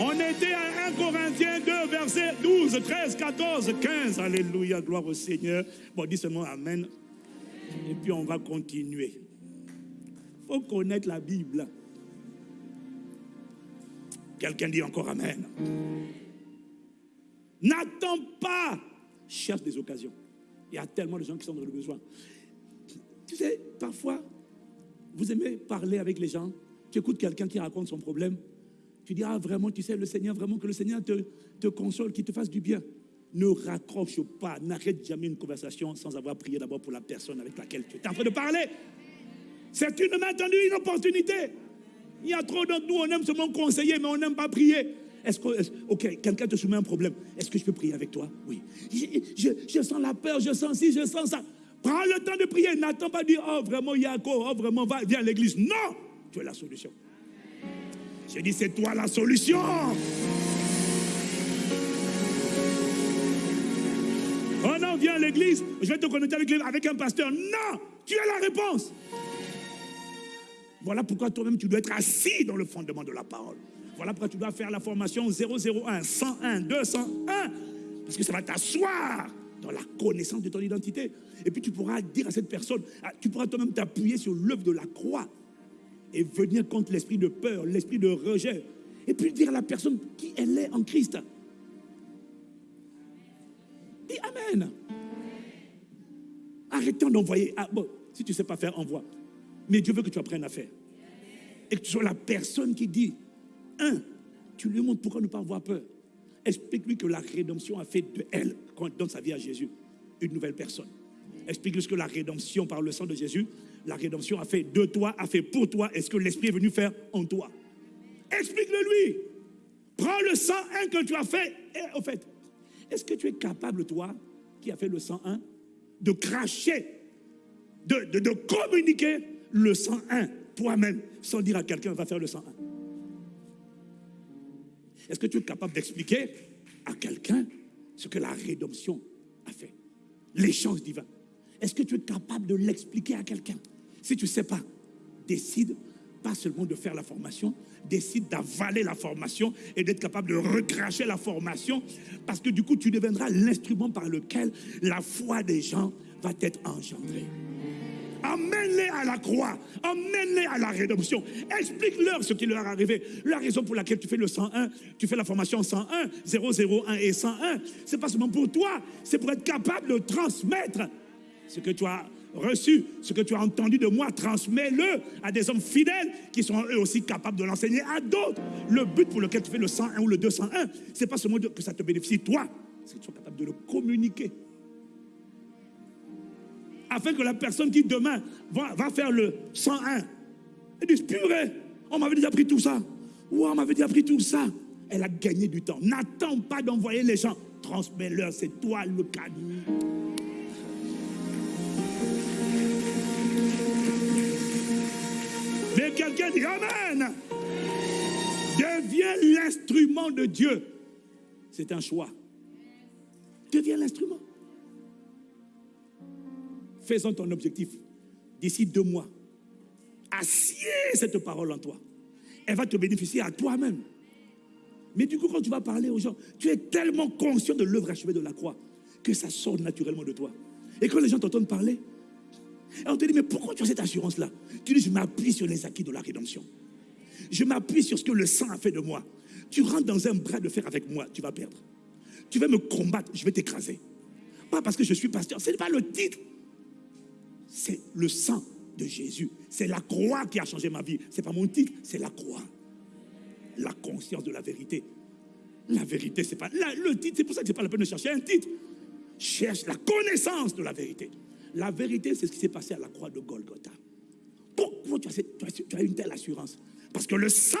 On était à 1 Corinthiens 2, verset 12, 13, 14, 15. Alléluia, gloire au Seigneur. Bon, dis seulement Amen. Et puis on va continuer. Il faut connaître la Bible. Quelqu'un dit encore Amen. N'attends pas. Cherche des occasions. Il y a tellement de gens qui sont dans le besoin. Tu sais, parfois, vous aimez parler avec les gens. Tu écoutes quelqu'un qui raconte son problème. Tu dis, ah vraiment, tu sais, le Seigneur, vraiment que le Seigneur te, te console, qu'il te fasse du bien. Ne raccroche pas, n'arrête jamais une conversation sans avoir prié d'abord pour la personne avec laquelle tu es en train de parler. C'est une main tendue, une opportunité. Il y a trop d'entre nous, on aime seulement conseiller, mais on n'aime pas prier. Est-ce que, ok, quelqu'un te soumet un problème. Est-ce que je peux prier avec toi? Oui. Je, je, sens la peur, je sens ci, je sens ça. Prends le temps de prier. N'attends pas de dire, oh vraiment, Yako, oh vraiment, va, viens à l'église. Non, tu es la solution. J'ai dit, c'est toi la solution. Oh non, viens à l'église, je vais te connecter avec, avec un pasteur. Non, tu as la réponse. Voilà pourquoi toi-même tu dois être assis dans le fondement de la parole. Voilà pourquoi tu dois faire la formation 001, 101, 201. Parce que ça va t'asseoir dans la connaissance de ton identité. Et puis tu pourras dire à cette personne, ah, tu pourras toi-même t'appuyer sur l'œuvre de la croix et venir contre l'esprit de peur, l'esprit de rejet. Et puis dire à la personne qui elle est en Christ. Dis Amen. Arrêtons d'envoyer. Ah, bon, si tu ne sais pas faire, envoie. Mais Dieu veut que tu apprennes à faire. Et que tu sois la personne qui dit, un, tu lui montres pourquoi ne pas avoir peur. Explique-lui que la rédemption a fait de elle, quand elle donne sa vie à Jésus, une nouvelle personne. Explique-lui ce que la rédemption par le sang de Jésus, la rédemption a fait de toi, a fait pour toi, et ce que l'Esprit est venu faire en toi? Explique-le lui. Prends le sang 1 que tu as fait. Et, au fait, est-ce que tu es capable, toi, qui a fait le 101, de cracher, de communiquer le 101 toi-même, sans dire à quelqu'un, va faire le 101 Est-ce que tu es capable d'expliquer à quelqu'un ce que la rédemption a fait? L'échange divin. Est-ce que tu es capable de l'expliquer à quelqu'un? Si tu ne sais pas, décide pas seulement de faire la formation, décide d'avaler la formation et d'être capable de recracher la formation, parce que du coup, tu deviendras l'instrument par lequel la foi des gens va être engendrée. Emmène-les à la croix. Emmène-les à la rédemption. Explique-leur ce qui leur est arrivé. La raison pour laquelle tu fais le 101, tu fais la formation 101, 001 et 101, c'est pas seulement pour toi, c'est pour être capable de transmettre ce que tu as reçu, ce que tu as entendu de moi, transmets-le à des hommes fidèles qui sont eux aussi capables de l'enseigner à d'autres. Le but pour lequel tu fais le 101 ou le 201, c'est pas seulement que ça te bénéficie toi, c'est que tu sois capable de le communiquer afin que la personne qui demain va, faire le 101, elle dise, purée, on m'avait déjà pris tout ça. Ou on m'avait déjà pris tout ça. Elle a gagné du temps. N'attends pas d'envoyer les gens. Transmets-leur, c'est toi le cadeau. Mais quelqu'un dit Amen. Deviens l'instrument de Dieu. C'est un choix. Deviens l'instrument. Faisons ton objectif. D'ici deux mois, assieds cette parole en toi. Elle va te bénéficier à toi-même. Mais du coup, quand tu vas parler aux gens, tu es tellement conscient de l'œuvre achevée de la croix que ça sort naturellement de toi. Et quand les gens t'entendent parler, on te dit, mais pourquoi tu as cette assurance-là? Tu dis, je m'appuie sur les acquis de la rédemption. Je m'appuie sur ce que le sang a fait de moi. Tu rentres dans un bras de fer avec moi, tu vas perdre. Tu vas me combattre, je vais t'écraser. Pas parce que je suis pasteur, ce n'est pas le titre c'est le sang de Jésus. C'est la croix qui a changé ma vie. Ce n'est pas mon titre, c'est la croix. La conscience de la vérité. La vérité, c'est pas le titre. C'est pour ça que c'est pas la peine de chercher un titre. Cherche la connaissance de la vérité. La vérité, c'est ce qui s'est passé à la croix de Golgotha. Pourquoi tu as, une telle assurance? Parce que le sang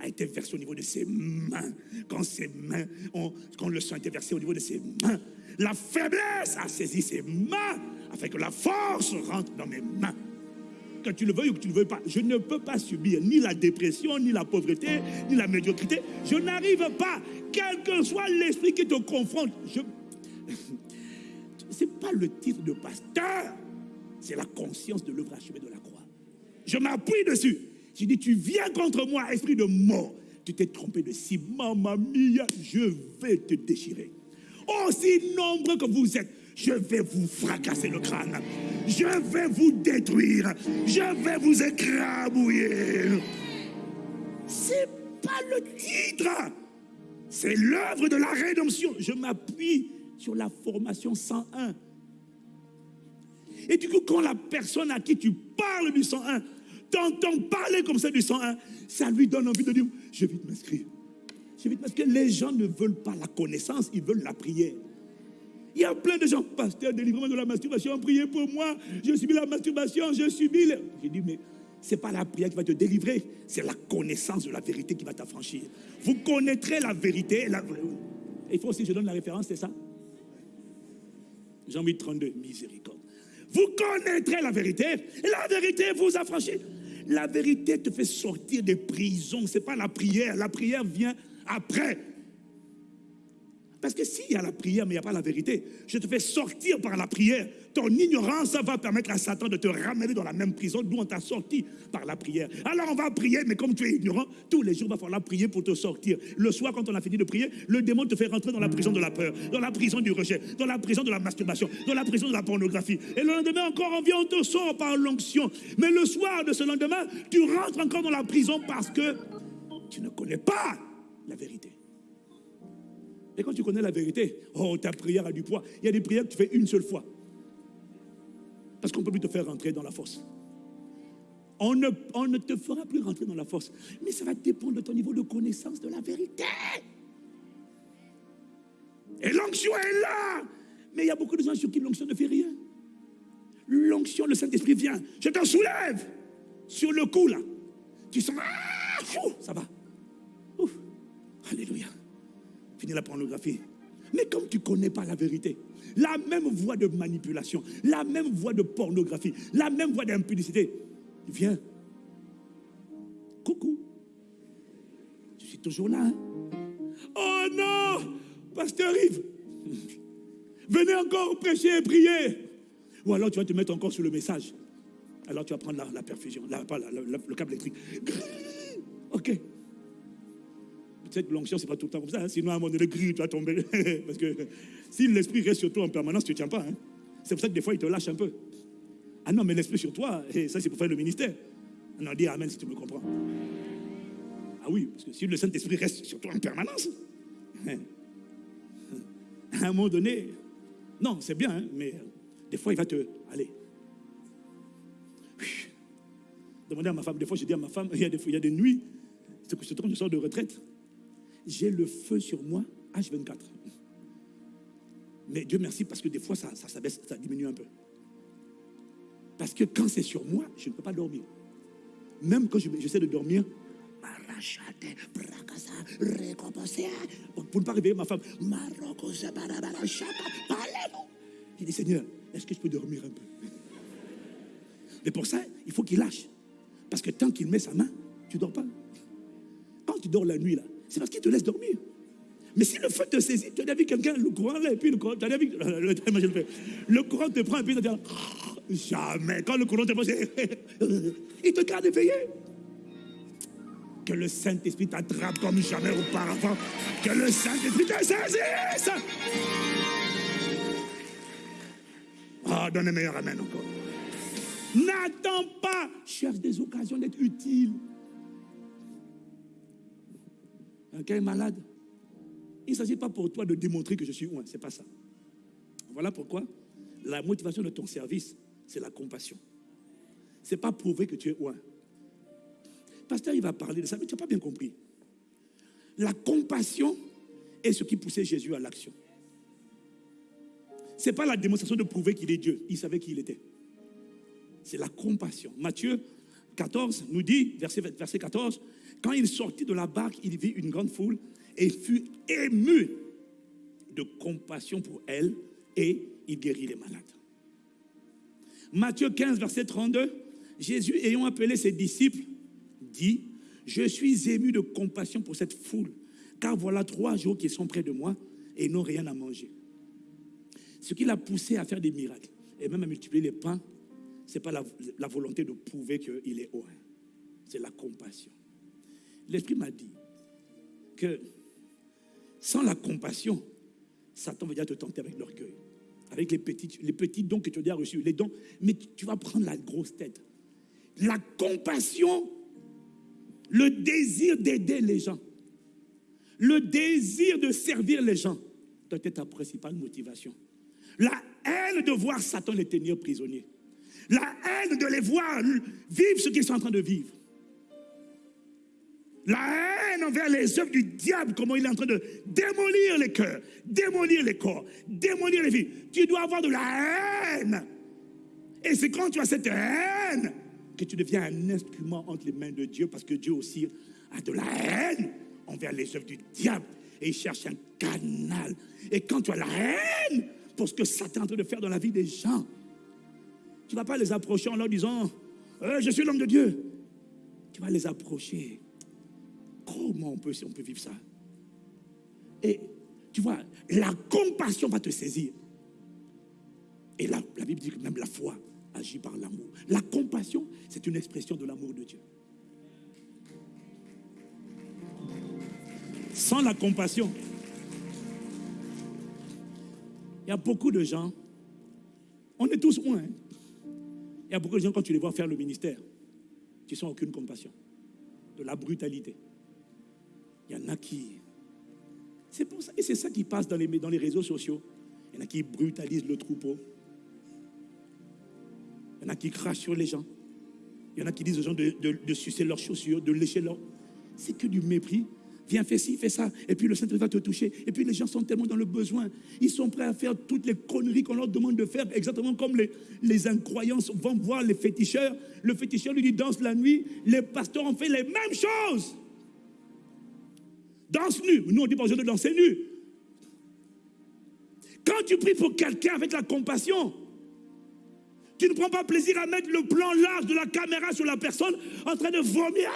a été versé au niveau de ses mains. Quand ses mains, quand le sang a été versé au niveau de ses mains, la faiblesse a saisi ses mains afin que la force rentre dans mes mains. Que tu le veuilles ou que tu ne le veuilles pas, je ne peux pas subir ni la dépression, ni la pauvreté, ni la médiocrité. Je n'arrive pas, quel que soit l'esprit qui te confronte. Je... Ce n'est pas le titre de pasteur, c'est la conscience de l'œuvre achevée de la croix. Je m'appuie dessus. Je dis, tu viens contre moi, esprit de mort. Tu t'es trompé de si, mamma mia, je vais te déchirer. Aussi nombreux que vous êtes, je vais vous fracasser le crâne. Je vais vous détruire. Je vais vous écrabouiller. C'est pas le titre. C'est l'œuvre de la rédemption. Je m'appuie sur la formation 101. Et du coup, quand la personne à qui tu parles du 101 t'entend parler comme ça du 101, ça lui donne envie de dire, je vais vite m'inscrire. Je vais vite m'inscrire. Les gens ne veulent pas la connaissance, ils veulent la prière. Il y a plein de gens, pasteur, délivrement de la masturbation, priez pour moi, je subis la masturbation, je subis. Le... J'ai dit, mais ce n'est pas la prière qui va te délivrer, c'est la connaissance de la vérité qui va t'affranchir. Vous connaîtrez la vérité. La... Il faut aussi que je donne la référence, c'est ça? Jean 8, 32, miséricorde. Vous connaîtrez la vérité. La vérité vous affranchit. La vérité te fait sortir des prisons. Ce n'est pas la prière. La prière vient après. Parce que s'il y a la prière, mais il n'y a pas la vérité, je te fais sortir par la prière. Ton ignorance va permettre à Satan de te ramener dans la même prison d'où on t'a sorti par la prière. Alors on va prier, mais comme tu es ignorant, tous les jours, il va falloir prier pour te sortir. Le soir, quand on a fini de prier, le démon te fait rentrer dans la prison de la peur, dans la prison du rejet, dans la prison de la masturbation, dans la prison de la pornographie. Et le lendemain encore, on vient, on te sort par l'onction. Mais le soir de ce lendemain, tu rentres encore dans la prison parce que tu ne connais pas la vérité. Et quand tu connais la vérité, oh, ta prière a du poids. Il y a des prières que tu fais une seule fois. Parce qu'on ne peut plus te faire rentrer dans la force. On ne, on ne te fera plus rentrer dans la force. Mais ça va dépendre de ton niveau de connaissance de la vérité. Et l'onction est là. Mais il y a beaucoup de gens sur qui l'onction ne fait rien. L'onction, le Saint-Esprit vient. Je t'en soulève. Sur le coup, là. Tu sens, ah, ça va. Alléluia fini la pornographie. Mais comme tu ne connais pas la vérité, la même voie de manipulation, la même voie de pornographie, la même voie d'impudicité, viens. Coucou. Je suis toujours là. Hein. Oh non, pasteur Yves, venez encore prêcher et prier. Ou alors tu vas te mettre encore sur le message. Alors tu vas prendre la, perfusion, le câble électrique. Ok. Cette l'onction, c'est pas tout le temps comme ça. Hein. Sinon, à un moment donné, gris, tu vas tomber. Parce que si l'esprit reste sur toi en permanence, tu ne tiens pas. Hein. C'est pour ça que des fois, il te lâche un peu. Ah non, mais l'esprit sur toi, et ça, c'est pour faire le ministère. On en dit Amen si tu me comprends. Ah oui, parce que si le Saint-Esprit reste sur toi en permanence, hein, à un moment donné, non, c'est bien, mais des fois, il va te. Allez. Demandez à ma femme, des fois, je dis à ma femme, il y a des, il y a des nuits, c'est que je sors de retraite j'ai le feu sur moi, H24. Mais Dieu merci parce que des fois, ça, ça, baisse, ça diminue un peu. Parce que quand c'est sur moi, je ne peux pas dormir. Même quand j'essaie de dormir, pour ne pas réveiller ma femme, il dit Seigneur, est-ce que je peux dormir un peu? Mais pour ça, il faut qu'il lâche. Parce que tant qu'il met sa main, tu ne dors pas. Quand tu dors la nuit, là, c'est parce qu'il te laisse dormir. Mais si le feu te saisit, tu as vu quelqu'un, le courant là, et puis le courant, tu as vu, le, le, courant te prend, et puis tu dis, jamais, quand le courant te prend, il te garde éveillé. Que le Saint-Esprit t'attrape comme jamais auparavant. Que le Saint-Esprit te saisisse. Oh, donne un meilleur amen encore. N'attends pas, cherche des occasions d'être utile. Quelqu'un est malade. Il ne s'agit pas pour toi de démontrer que je suis loin. Ce n'est pas ça. Voilà pourquoi la motivation de ton service, c'est la compassion. Ce n'est pas prouver que tu es loin. Pasteur, il va parler de ça, mais tu n'as pas bien compris. La compassion est ce qui poussait Jésus à l'action. Ce n'est pas la démonstration de prouver qu'il est Dieu. Il savait qui il était. C'est la compassion. Matthieu 14 nous dit, verset 14, quand il sortit de la barque, il vit une grande foule et fut ému de compassion pour elle et il guérit les malades. Matthieu 15, verset 32, Jésus, ayant appelé ses disciples, dit, je suis ému de compassion pour cette foule, car voilà trois jours qu'ils sont près de moi et n'ont rien à manger. Ce qui l'a poussé à faire des miracles et même à multiplier les pains, ce n'est pas la, la, volonté de prouver qu'il est haut, c'est la compassion. L'Esprit m'a dit que sans la compassion, Satan va déjà te tenter avec l'orgueil, avec les petits, les petits dons que tu as déjà reçus, les dons, mais tu vas prendre la grosse tête. La compassion, le désir d'aider les gens, le désir de servir les gens doit être ta principale motivation. La haine de voir Satan les tenir prisonniers. La haine de les voir vivre ce qu'ils sont en train de vivre. La haine envers les œuvres du diable, comment il est en train de démolir les cœurs, démolir les corps, démolir les vies. Tu dois avoir de la haine. Et c'est quand tu as cette haine que tu deviens un instrument entre les mains de Dieu, parce que Dieu aussi a de la haine envers les œuvres du diable. Et il cherche un canal. Et quand tu as la haine pour ce que Satan est en train de faire dans la vie des gens, Tu ne vas pas les approcher en leur disant euh, Je suis l'homme de Dieu. Tu vas les approcher. Comment on peut, on peut vivre ça? Et tu vois, la compassion va te saisir. Et la, la Bible dit que même la foi agit par l'amour. La compassion, c'est une expression de l'amour de Dieu. Sans la compassion, il y a beaucoup de gens, on est tous moins. Hein. Il y a beaucoup de gens, quand tu les vois faire le ministère, qui sont aucune compassion, de la brutalité. Il y en a qui. C'est pour ça, et c'est ça qui passe dans les, dans les réseaux sociaux. Il y en a qui brutalisent le troupeau. Il y en a qui crachent sur les gens. Il y en a qui disent aux gens de, de sucer leurs chaussures, de lécher leurs. C'est que du mépris Viens, fais ci, fais ça. Et puis le Saint-Esprit va te toucher. Et puis les gens sont tellement dans le besoin. Ils sont prêts à faire toutes les conneries qu'on leur demande de faire, exactement comme les, les incroyances vont voir les féticheurs. Le féticheur lui dit danse la nuit. Les pasteurs ont fait les mêmes choses. Danse nu. Nous, on dit pas de danser nu. Quand tu pries pour quelqu'un avec la compassion, tu ne prends pas plaisir à mettre le plan large de la caméra sur la personne en train de vomir.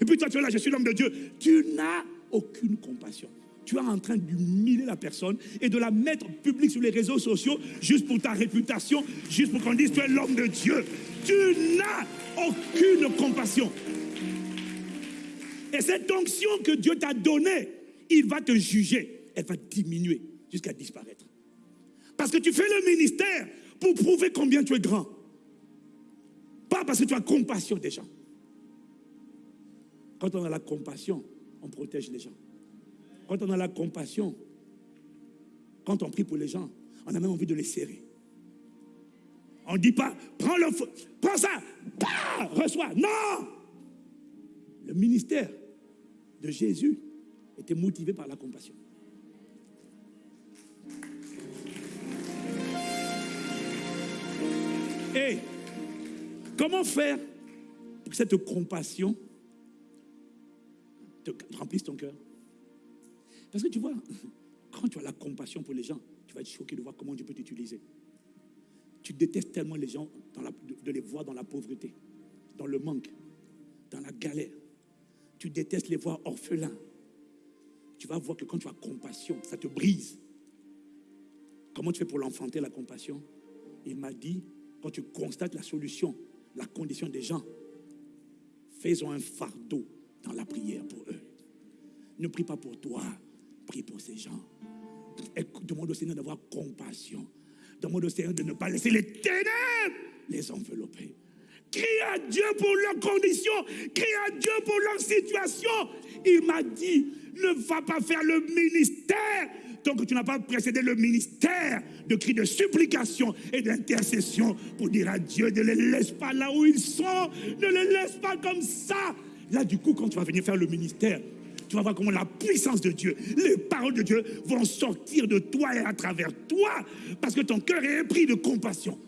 Et puis toi, tu es là, je suis l'homme de Dieu. Tu n'as aucune compassion. Tu es en train d'humilier la personne et de la mettre publique sur les réseaux sociaux juste pour ta réputation, juste pour qu'on dise tu es l'homme de Dieu. Tu n'as aucune compassion. Et cette onction que Dieu t'a donnée, il va te juger. Elle va diminuer jusqu'à disparaître. Parce que tu fais le ministère pour prouver combien tu es grand. Pas parce que tu as compassion des gens. Quand on a la compassion, on protège les gens. Quand on a la compassion, quand on prie pour les gens, on a même envie de les serrer. On ne dit pas, prends le prends ça, reçois. Non Le ministère de Jésus était motivé par la compassion. Et comment faire pour que cette compassion te remplisse ton cœur? Parce que tu vois, quand tu as la compassion pour les gens, tu vas être choqué de voir comment Dieu peut t'utiliser. Tu détestes tellement les gens de, les voir dans la pauvreté, dans le manque, dans la galère. Tu détestes les voir orphelins. Tu vas voir que quand tu as compassion, ça te brise. Comment tu fais pour l'enfanter, la compassion? Il m'a dit, quand tu constates la solution, la condition des gens, faisons un fardeau dans la prière pour eux. Ne prie pas pour toi, prie pour ces gens. demande au Seigneur d'avoir compassion. Demande au Seigneur de ne pas laisser les ténèbres les envelopper. Crie à Dieu pour leurs conditions. Crie à Dieu pour leur situation. Il m'a dit, ne va pas faire le ministère tant que tu n'as pas précédé le ministère de cris de supplication et d'intercession pour dire à Dieu, ne les laisse pas là où ils sont, ne les laisse pas comme ça. Là, du coup, quand tu vas venir faire le ministère, tu vas voir comment la puissance de Dieu, les paroles de Dieu vont sortir de toi et à travers toi, parce que ton cœur est pris de compassion.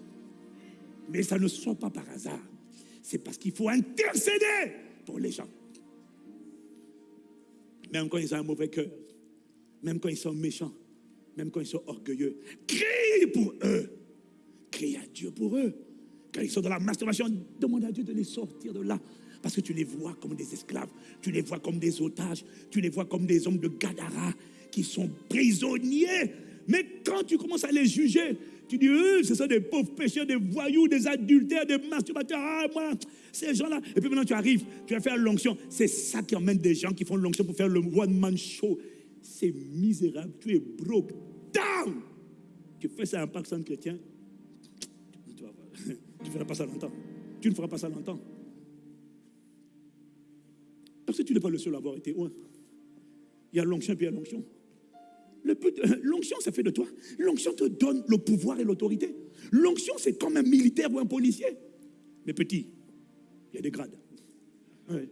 Mais ça ne sort pas par hasard. C'est parce qu'il faut intercéder pour les gens. Même quand ils ont un mauvais cœur, même quand ils sont méchants, même quand ils sont orgueilleux. Crie pour eux. Crie à Dieu pour eux. Quand ils sont dans la masturbation, demande à Dieu de les sortir de là. Parce que tu les vois comme des esclaves, tu les vois comme des otages, tu les vois comme des hommes de Gadara qui sont prisonniers. Mais quand tu commences à les juger, tu dis, eux, ce sont des pauvres pécheurs, des voyous, des adultères, des masturbateurs. Ah, moi, ces gens-là. Et puis maintenant, tu arrives, tu vas faire l'onction. C'est ça qui emmène des gens qui font l'onction pour faire le one-man show c'est misérable, tu es broke down. Tu fais ça à un parc sans chrétien, tu ne feras pas ça longtemps. Tu ne feras pas ça longtemps. Parce que tu n'es pas le seul à avoir été loin. Il y a l'onction puis il y a l'onction. L'onction, ça fait de toi. L'onction te donne le pouvoir et l'autorité. L'onction, c'est comme un militaire ou un policier. Mais petit, il y a des grades. Il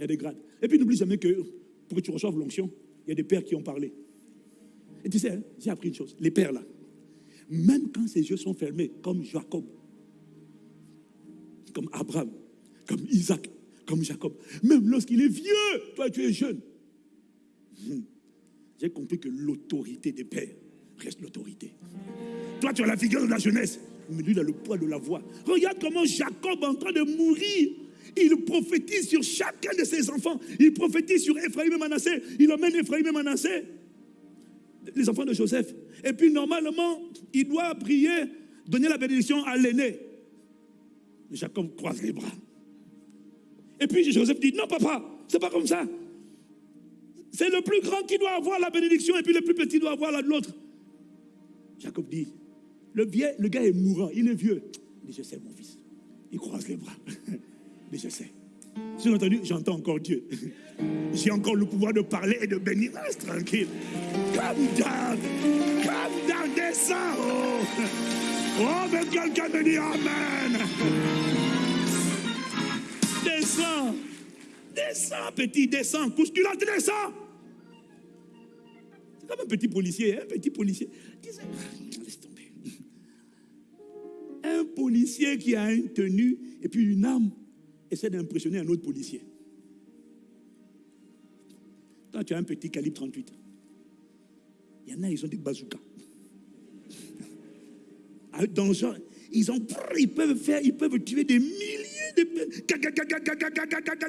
y a des grades. Et puis n'oublie jamais que pour que tu reçoives l'onction, il y a des pères qui ont parlé. Et tu sais, hein, j'ai appris une chose. Les pères là, même quand ses yeux sont fermés, comme Jacob, comme Abraham, comme Isaac, comme Jacob, même lorsqu'il est vieux, toi tu es jeune. Hmm. J'ai compris que l'autorité des pères reste l'autorité. Toi tu as la figure de la jeunesse, Mais lui, il a le poids de la voix. Regarde comment Jacob est en train de mourir. Il prophétise sur chacun de ses enfants. Il prophétise sur Ephraim et Manassé. Il emmène Ephraim et Manassé, les enfants de Joseph. Et puis, normalement, il doit prier, donner la bénédiction à l'aîné. Jacob croise les bras. Et puis Joseph dit, non papa, c'est pas comme ça. C'est le plus grand qui doit avoir la bénédiction et puis le plus petit doit avoir l'autre. Jacob dit, le, vieux, le gars est mourant, il est vieux. Il dit, je sais mon fils. Il croise les bras. Mais je sais. J'ai entendu, j'entends encore Dieu. J'ai encore le pouvoir de parler et de bénir. Reste tranquille. Calme down. Calme down. Descends. Oh, oh mais quelqu'un me dit Amen. Descends. Descends, petit, descends. Là, descends. Comme un petit policier, un hein, petit policier. Laisse tomber. Un policier qui a une tenue et puis une âme essaie d'impressionner un autre policier. Quand tu as un petit calibre 38, il y en a, ils ont des bazookas. Dans genre, ils, ont, ils peuvent faire, ils peuvent tuer des milliers de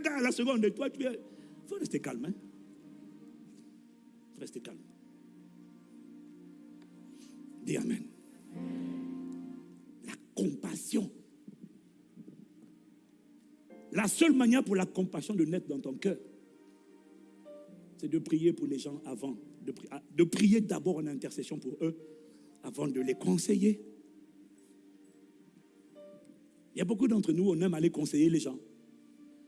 à la seconde. Toi, tu es. Il faut rester calme. Hein? Rester calme. Dis Amen. La compassion la seule manière pour la compassion de naître dans ton cœur, c'est de prier pour les gens avant, de, ah, de prier d'abord en intercession pour eux, avant de les conseiller. Il y a beaucoup d'entre nous, on aime aller conseiller les gens.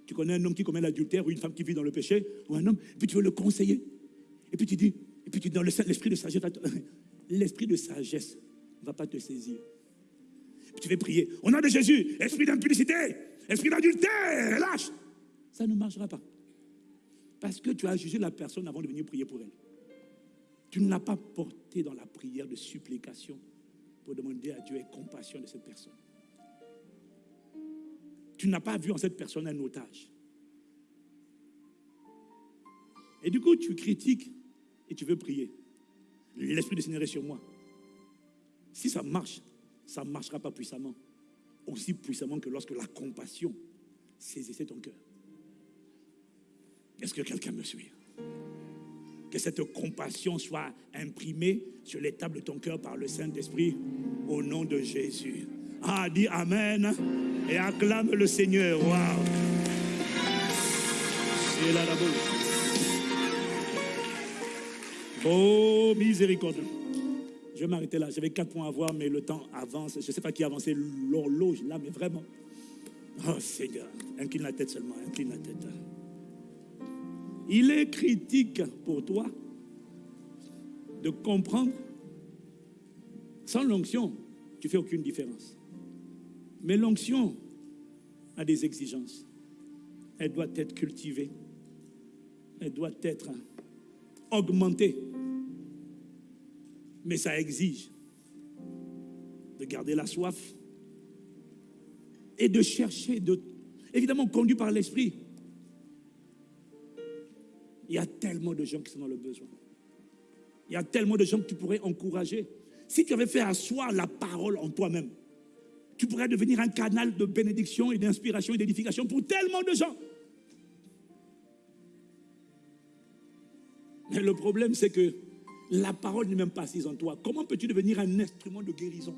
Tu connais un homme qui commet l'adultère ou une femme qui vit dans le péché, ou un homme, et puis tu veux le conseiller. Et puis tu dis, et puis tu dans l'esprit de sagesse, l'esprit de sagesse ne va pas te saisir. tu veux prier, au nom de Jésus, esprit d'impudicité, esprit d'adultère, lâche. Ça ne marchera pas. Parce que tu as jugé la personne avant de venir prier pour elle. Tu ne l'as pas porté dans la prière de supplication pour demander à Dieu et compassion de cette personne. Tu n'as pas vu en cette personne un otage. Et du coup, tu critiques et tu veux prier. L'Esprit du Seigneur sur moi. Si ça marche, ça ne marchera pas puissamment aussi puissamment que lorsque la compassion saisissait ton cœur. Est-ce que quelqu'un me suit? Que cette compassion soit imprimée sur les tables de ton cœur par le Saint-Esprit au nom de Jésus. Ah, dis Amen et acclame le Seigneur. Waouh! C'est là Oh, miséricorde. Je vais m'arrêter là. J'avais quatre points à voir, mais le temps avance. Je ne sais pas qui a avancé l'horloge là, mais vraiment. Oh Seigneur, incline la tête seulement, incline la tête. Il est critique pour toi de comprendre. Sans l'onction, tu fais aucune différence. Mais l'onction a des exigences. Elle doit être cultivée. Elle doit être augmentée. Mais ça exige de garder la soif et de chercher, de, évidemment conduit par l'esprit. Il y a tellement de gens qui sont dans le besoin. Il y a tellement de gens que tu pourrais encourager. Si tu avais fait asseoir la parole en toi-même, tu pourrais devenir un canal de bénédiction et d'inspiration et d'édification pour tellement de gens. Mais le problème, c'est que la parole n'est même pas assise en toi. Comment peux-tu devenir un instrument de guérison?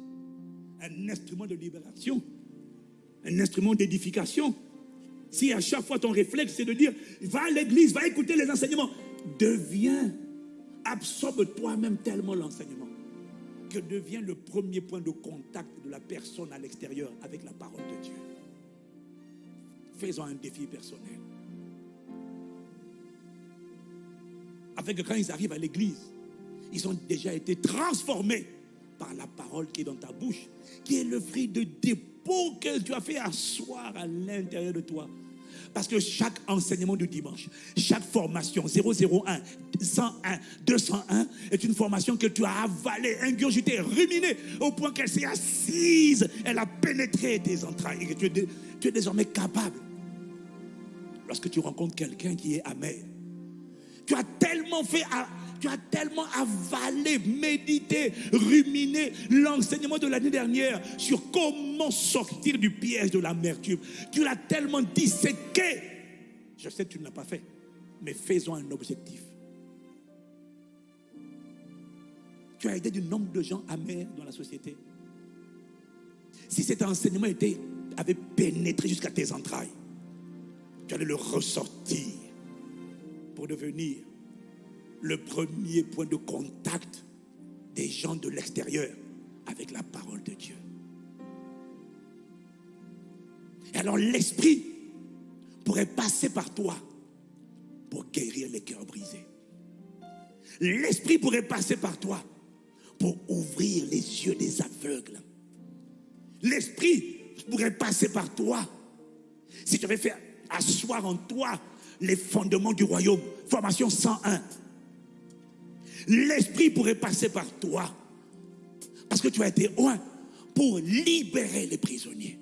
Un instrument de libération? Un instrument d'édification? Si à chaque fois ton réflexe c'est de dire va à l'église, va écouter les enseignements, deviens, absorbe toi-même tellement l'enseignement que devient le premier point de contact de la personne à l'extérieur avec la parole de Dieu. Faisons un défi personnel. Avec quand ils arrivent à l'église, ils ont déjà été transformés par la parole qui est dans ta bouche, qui est le fruit de dépôt que tu as fait asseoir à l'intérieur de toi. Parce que chaque enseignement du dimanche, chaque formation 001, 101, 201 est une formation que tu as avalée, ingurgitée, ruminée au point qu'elle s'est assise, elle a pénétré tes entrailles et que tu es, tu es désormais capable. Lorsque tu rencontres quelqu'un qui est amer, tu as tellement fait tu as tellement avalé, médité, ruminé l'enseignement de l'année dernière sur comment sortir du piège de l'amertume. Tu l'as tellement disséqué. Je sais que tu ne l'as pas fait, mais faisons un objectif. Tu as aidé du nombre de gens amers dans la société. Si cet enseignement avait pénétré jusqu'à tes entrailles, tu allais le ressortir pour devenir le premier point de contact des gens de l'extérieur avec la parole de Dieu. Alors l'Esprit pourrait passer par toi pour guérir les cœurs brisés. L'Esprit pourrait passer par toi pour ouvrir les yeux des aveugles. L'Esprit pourrait passer par toi si tu avais fait asseoir en toi les fondements du royaume. Formation 101. L'Esprit pourrait passer par toi parce que tu as été loin pour libérer les prisonniers.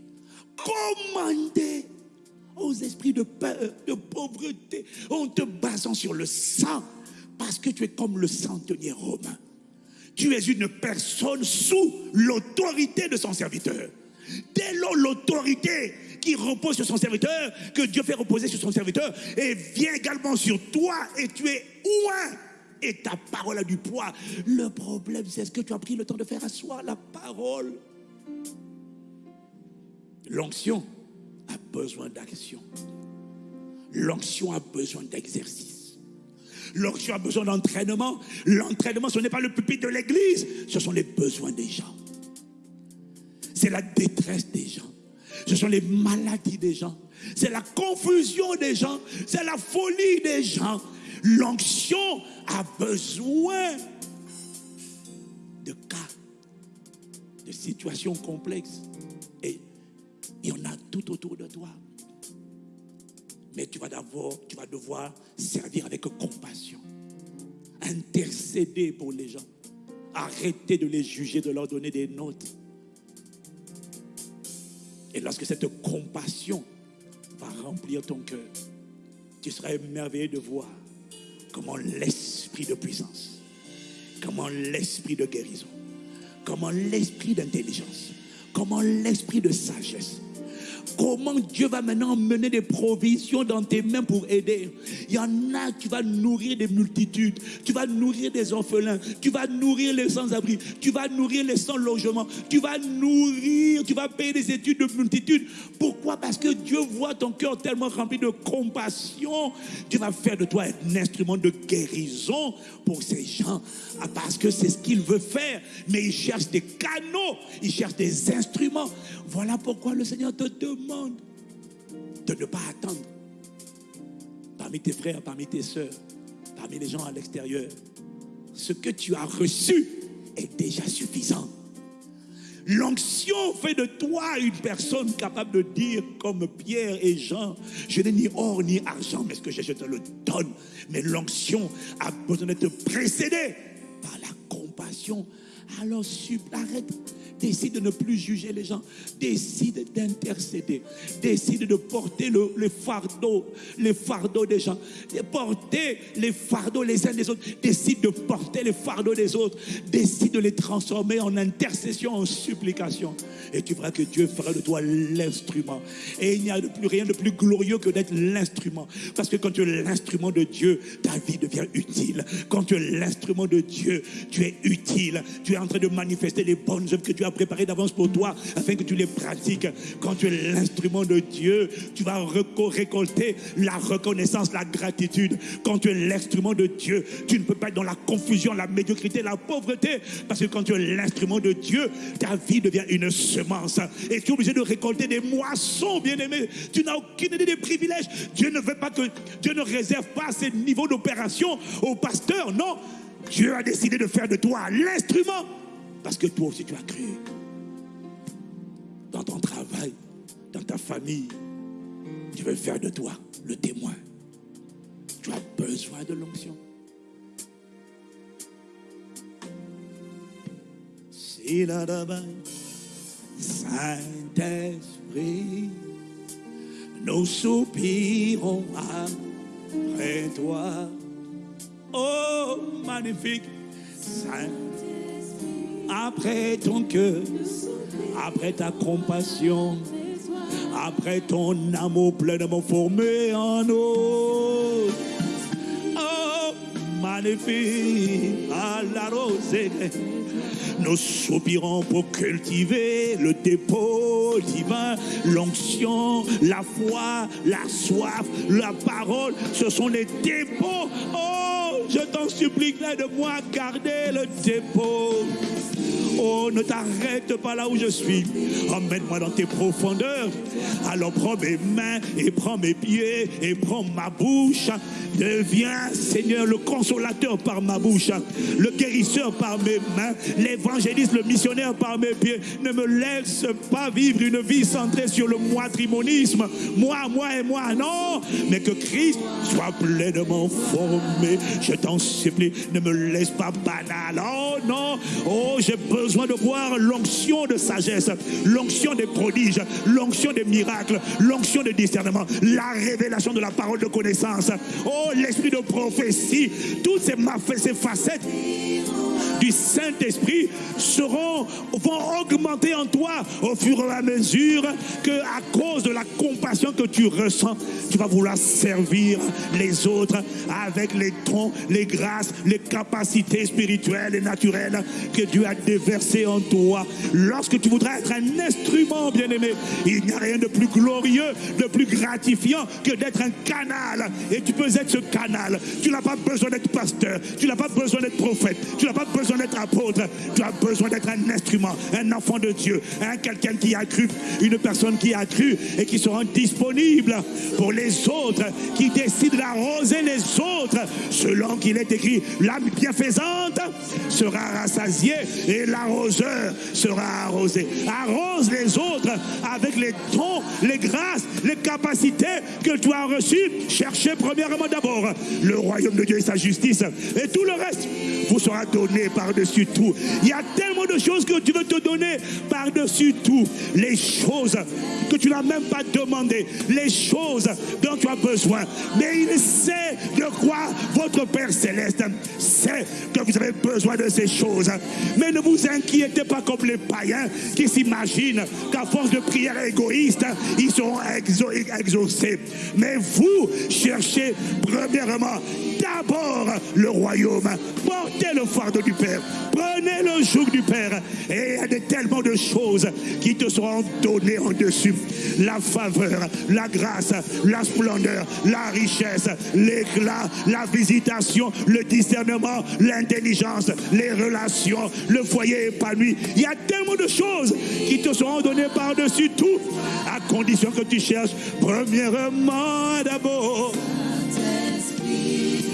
Commander aux esprits de peur, de pauvreté, en te basant sur le sang, parce que tu es comme le centenier romain. Tu es une personne sous l'autorité de son serviteur. Dès lors, l'autorité qui repose sur son serviteur, que Dieu fait reposer sur son serviteur, et vient également sur toi, et tu es loin. Et ta parole a du poids. Le problème, c'est ce que tu as pris le temps de faire asseoir la parole? L'onction a besoin d'action. L'onction a besoin d'exercice. L'onction a besoin d'entraînement. L'entraînement, ce n'est pas le pupitre de l'église, ce sont les besoins des gens. C'est la détresse des gens. Ce sont les maladies des gens. C'est la confusion des gens. C'est la folie des gens. L'onction a besoin de cas, de situations complexes. Et il y en a tout autour de toi. Mais tu vas d'abord, tu vas devoir servir avec compassion. Intercéder pour les gens. Arrêter de les juger, de leur donner des notes. Et lorsque cette compassion va remplir ton cœur, tu seras émerveillé de voir comment l'esprit de puissance, comment l'esprit de guérison, comment l'esprit d'intelligence, comment l'esprit de sagesse, Comment Dieu va maintenant mener des provisions dans tes mains pour aider? Il y en a, tu vas nourrir des multitudes, tu vas nourrir des orphelins, tu vas nourrir les sans-abri, tu vas nourrir les sans-logement, tu vas nourrir, tu vas payer des études de multitudes. Pourquoi? Parce que Dieu voit ton cœur tellement rempli de compassion. Dieu va faire de toi un instrument de guérison pour ces gens. Ah, parce que c'est ce qu'il veut faire. Mais il cherche des canaux, il cherche des instruments. Voilà pourquoi le Seigneur te demande de ne pas attendre. Parmi tes frères, parmi tes soeurs, parmi les gens à l'extérieur, ce que tu as reçu est déjà suffisant. L'onction fait de toi une personne capable de dire comme Pierre et Jean, je n'ai ni or ni argent, mais ce que je te le donne. Mais l'onction a besoin d'être précédée par la compassion. Alors arrête Décide de ne plus juger les gens. Décide d'intercéder. Décide de porter le, les fardeaux, les fardeaux des gens. De porter les fardeaux les uns des autres. Décide de porter les fardeaux des autres. Décide de les transformer en intercession, en supplication. Et tu verras que Dieu fera de toi l'instrument. Et il n'y a de plus rien de plus glorieux que d'être l'instrument. Parce que quand tu es l'instrument de Dieu, ta vie devient utile. Quand tu es l'instrument de Dieu, tu es utile. Tu es en train de manifester les bonnes œuvres que tu as préparé d'avance pour toi afin que tu les pratiques. Quand tu es l'instrument de Dieu, tu vas récolter la reconnaissance, la gratitude. Quand tu es l'instrument de Dieu, tu ne peux pas être dans la confusion, la médiocrité, la pauvreté. Parce que quand tu es l'instrument de Dieu, ta vie devient une semence. Et tu es obligé de récolter des moissons, bien-aimé. Tu n'as aucune idée des privilèges. Dieu ne veut pas que Dieu ne réserve pas ces niveaux d'opération aux pasteurs. Non. Dieu a décidé de faire de toi l'instrument parce que toi aussi tu as cru. Dans ton travail, dans ta famille, tu veux faire de toi le témoin. Tu as besoin de l'onction. Si la Saint-Esprit, nous soupirons après toi. Oh, magnifique. Saint. Après ton cœur, après ta compassion, après ton amour pleinement formé en nous. Oh, magnifique, à la rosée. Nous soupirons pour cultiver le dépôt divin, l'onction, la foi, la soif, la parole. Ce sont les dépôts. Oh, je t'en supplie, de moi garder le dépôt. Oh, ne t'arrête pas là où je suis. Emmène-moi dans tes profondeurs. Alors prends mes mains et prends mes pieds et prends ma bouche. Deviens, Seigneur, le consolateur par ma bouche, le guérisseur par mes mains, l'évangéliste, le missionnaire par mes pieds. Ne me laisse pas vivre une vie centrée sur le moitrimonisme. Moi, moi et moi, non. Mais que Christ soit pleinement formé. Je t'en supplie, ne me laisse pas banal. Oh non, oh besoin de voir l'onction de sagesse, l'onction des prodiges, l'onction des miracles, l'onction de discernement, la révélation de la parole de connaissance. Oh, l'esprit de prophétie, toutes ces, ces facettes du Saint-Esprit seront, vont augmenter en toi au fur et à mesure que, à cause de la compassion que tu ressens, tu vas vouloir servir les autres avec les dons, les grâces, les capacités spirituelles et naturelles que Dieu a déversées en toi. Lorsque tu voudras être un instrument, bien-aimé, il n'y a rien de plus glorieux, de plus gratifiant que d'être un canal. Et tu peux être ce canal. Tu n'as pas besoin d'être pasteur, tu n'as pas besoin d'être prophète, tu n'as pas besoin d'être apôtre, tu as besoin d'être un instrument, un enfant de Dieu, un quelqu'un qui a cru, une personne qui a cru et qui sera disponible pour les autres, qui décide d'arroser les autres selon qu'il est écrit, l'âme bienfaisante sera rassasiée et l'arroseur sera arrosé. Arrose les autres avec les dons, les grâces, les capacités que tu as reçues. Cherchez premièrement d'abord le royaume de Dieu et sa justice et tout le reste vous sera donné par-dessus tout. Il y a tellement de choses que tu veux te donner par-dessus tout. Les choses que tu n'as même pas demandé, les choses dont tu as besoin. Mais il sait de quoi votre Père céleste sait que vous avez besoin de ces choses. Mais ne vous inquiétez pas comme les païens qui s'imaginent qu'à force de prières égoïstes, ils seront exaucés. Mais vous cherchez premièrement d'abord le royaume. Portez le fardeau du Père. Prenez le joug du Père. Et il y a tellement de choses qui te seront données en dessus. La faveur, la grâce, la splendeur, la richesse, l'éclat, la visitation, le discernement, l'intelligence, les relations, le foyer épanoui. Il y a tellement de choses qui te seront données par-dessus tout, à condition que tu cherches premièrement d'abord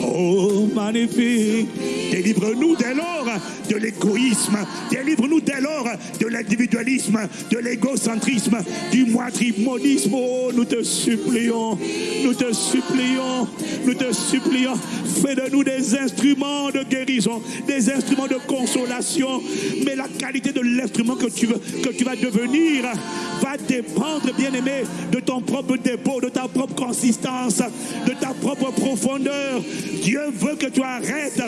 Oh, magnifique. Délivre-nous dès lors de l'égoïsme. Délivre-nous dès lors de l'individualisme, de l'égocentrisme, du moitrimonisme. Oh, nous te supplions, nous te supplions, nous te supplions. Fais de nous des instruments de guérison, des instruments de consolation. Mais la qualité de l'instrument que tu veux, que tu vas devenir va dépendre, bien-aimé, de ton propre dépôt, de ta propre consistance, de ta propre profondeur. Dieu veut que tu arrêtes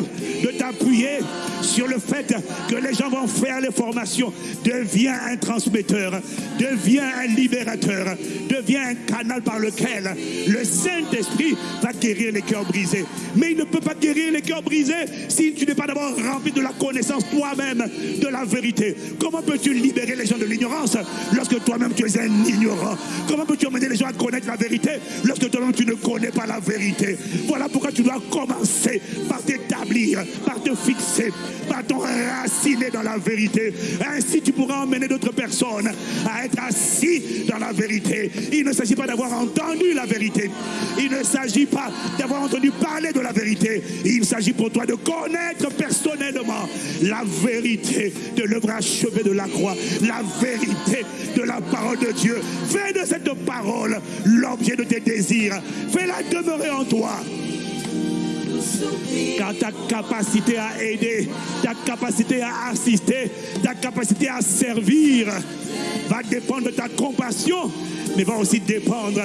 de t'appuyer sur le fait que les gens vont faire les formations. Deviens un transmetteur, deviens un libérateur, deviens un canal par lequel le Saint-Esprit va guérir les cœurs brisés. Mais il ne peut pas guérir les cœurs brisés si tu n'es pas d'abord rempli de la connaissance toi-même de la vérité. Comment peux-tu libérer les gens de l'ignorance lorsque toi-même tu es un ignorant? Comment peux-tu amener les gens à connaître la vérité lorsque toi-même tu ne connais pas la vérité? Voilà pourquoi tu dois commencer par t'établir, par te fixer, par t'enraciner dans la vérité. Ainsi, tu pourras emmener d'autres personnes à être assis dans la vérité. Il ne s'agit pas d'avoir entendu la vérité. Il ne s'agit pas d'avoir entendu parler de la vérité. Il s'agit pour toi de connaître personnellement la vérité de l'œuvre achevée de la croix, la vérité de la parole de Dieu. Fais de cette parole l'objet de tes désirs. Fais-la demeurer en toi. Car ta capacité à aider, ta capacité à assister, ta capacité à servir va dépendre de ta compassion, mais va aussi dépendre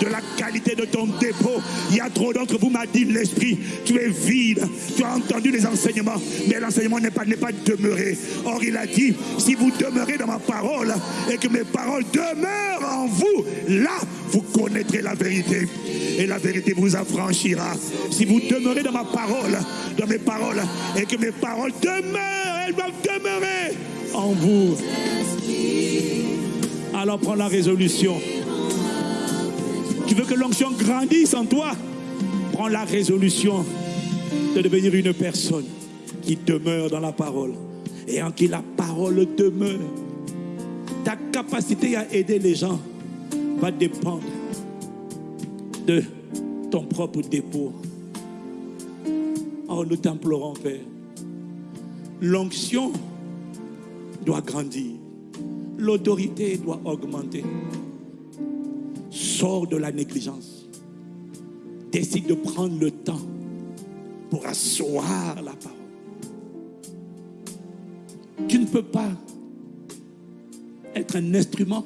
de la qualité de ton dépôt. Il y a trop d'entre vous m'a dit l'esprit, tu es vide. Tu as entendu les enseignements, mais l'enseignement n'est pas, pas demeuré. Or, il a dit, si vous demeurez dans ma parole et que mes paroles demeurent en vous, là, vous connaîtrez la vérité. Et la vérité vous affranchira. Si vous demeurez dans ma parole, dans mes paroles, et que mes paroles demeurent, elles doivent demeurer en vous. Alors prends la résolution. Tu veux que l'onction grandisse en toi? Prends la résolution de devenir une personne qui demeure dans la parole et en qui la parole demeure. Ta capacité à aider les gens va dépendre de ton propre dépôt. Nous t'implorons, Père. L'onction doit grandir. L'autorité doit augmenter. Sors de la négligence. Décide de prendre le temps pour asseoir la parole. Tu ne peux pas être un instrument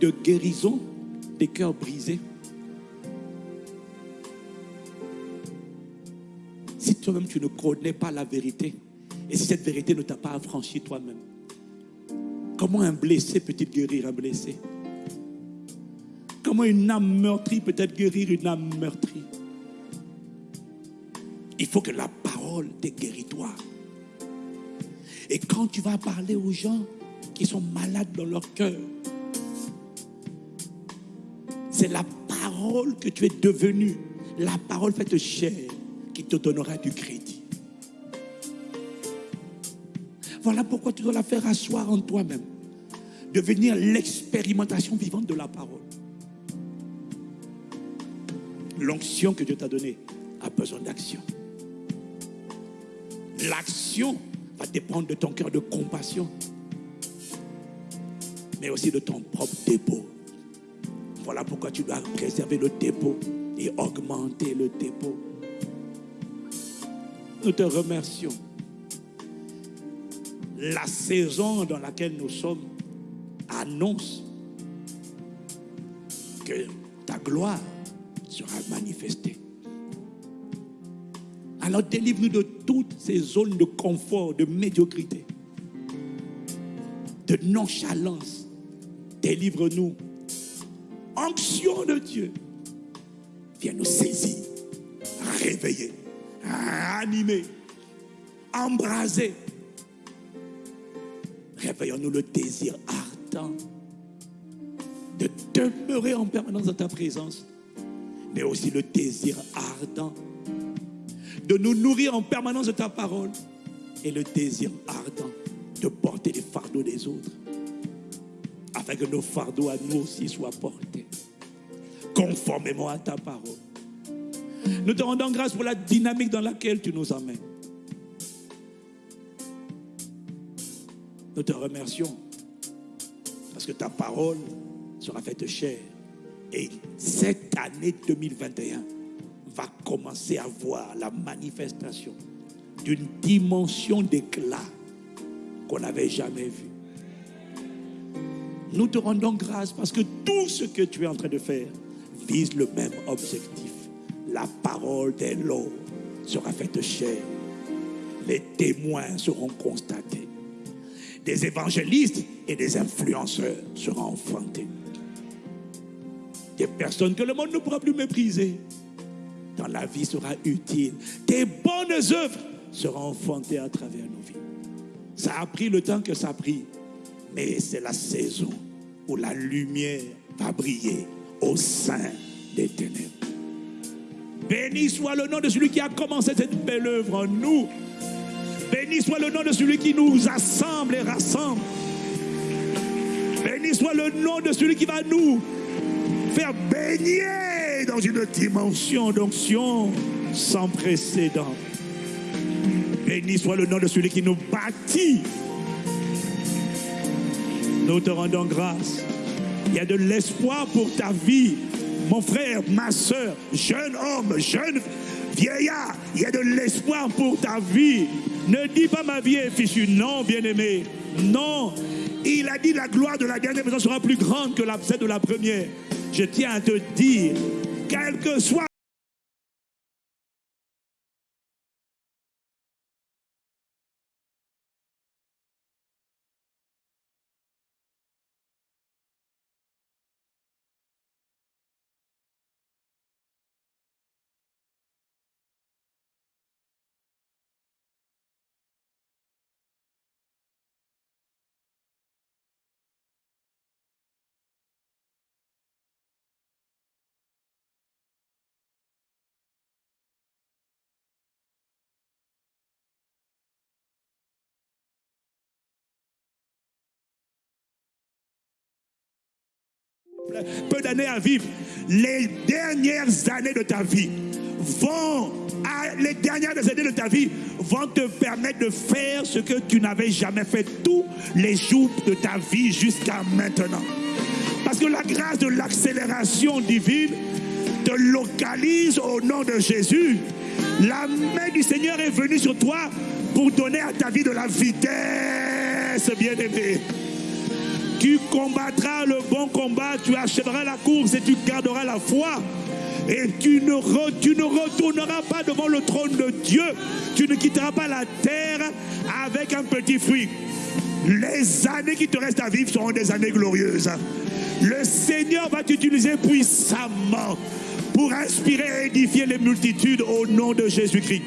de guérison des cœurs brisés toi-même tu ne connais pas la vérité et si cette vérité ne t'a pas affranchi toi-même. Comment un blessé peut-il guérir un blessé? Comment une âme meurtrie peut-elle guérir une âme meurtrie? Il faut que la parole te guérit toi. Et quand tu vas parler aux gens qui sont malades dans leur cœur, c'est la parole que tu es devenu, la parole faite chair, te donnera du crédit. Voilà pourquoi tu dois la faire asseoir en toi-même, devenir l'expérimentation vivante de la parole. L'onction que Dieu t'a donnée a besoin d'action. L'action va dépendre de ton cœur de compassion, mais aussi de ton propre dépôt. Voilà pourquoi tu dois préserver le dépôt et augmenter le dépôt. Nous te remercions. La saison dans laquelle nous sommes annonce que ta gloire sera manifestée. Alors délivre-nous de toutes ces zones de confort, de médiocrité, de nonchalance. Délivre-nous. Onction de Dieu. Viens nous saisir, réveiller, ranimer, embraser. Réveillons-nous le désir ardent de demeurer en permanence dans ta présence, mais aussi le désir ardent de nous nourrir en permanence de ta parole et le désir ardent de porter les fardeaux des autres, afin que nos fardeaux à nous aussi soient portés, conformément à ta parole. Nous te rendons grâce pour la dynamique dans laquelle tu nous emmènes. Nous te remercions parce que ta parole sera faite chair. Et cette année 2021 va commencer à voir la manifestation d'une dimension d'éclat qu'on n'avait jamais vue. Nous te rendons grâce parce que tout ce que tu es en train de faire vise le même objectif. La parole des lots sera faite chair. Les témoins seront constatés. Des évangélistes et des influenceurs seront enfantés. Des personnes que le monde ne pourra plus mépriser dans la vie sera utile. Tes bonnes œuvres seront enfantées à travers nos vies. Ça a pris le temps que ça a pris, mais c'est la saison où la lumière va briller au sein des ténèbres. Béni soit le nom de celui qui a commencé cette belle œuvre en nous. Béni soit le nom de celui qui nous assemble et rassemble. Béni soit le nom de celui qui va nous faire baigner dans une dimension d'onction sans précédent. Béni soit le nom de celui qui nous bâtit. Nous te rendons grâce. Il y a de l'espoir pour ta vie, mon frère, ma soeur, jeune homme, jeune vieillard. Il y a de l'espoir pour ta vie. Ne dis pas ma vie est fichue. Non, bien-aimé. Non. Il a dit la gloire de la dernière maison sera plus grande que celle de la première. Je tiens à te dire, quel que soit peu d'années à vivre, les dernières années de ta vie vont, les dernières années de ta vie vont te permettre de faire ce que tu n'avais jamais fait tous les jours de ta vie jusqu'à maintenant. Parce que la grâce de l'accélération divine te localise au nom de Jésus. La main du Seigneur est venue sur toi pour donner à ta vie de la vitesse, bien-aimé. Tu combattras le bon combat, tu achèveras la course et tu garderas la foi. Et tu ne, retourneras pas devant le trône de Dieu. Tu ne quitteras pas la terre avec un petit fruit. Les années qui te restent à vivre seront des années glorieuses. Le Seigneur va t'utiliser puissamment pour inspirer et édifier les multitudes au nom de Jésus-Christ.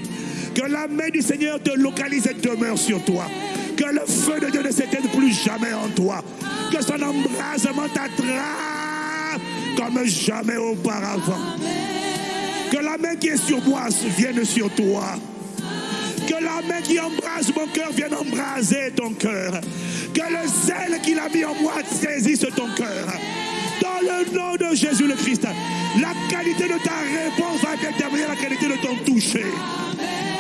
Que la main du Seigneur te localise et demeure sur toi. Que le feu de Dieu ne s'éteigne plus jamais en toi que son embrasement t'attrape comme jamais auparavant. Que la main qui est sur moi vienne sur toi. Que la main qui embrase mon cœur vienne embraser ton cœur. Que le zèle qu'il a mis en moi saisisse ton cœur. Dans le nom de Jésus le Christ, la qualité de ta réponse va déterminer la qualité de ton toucher.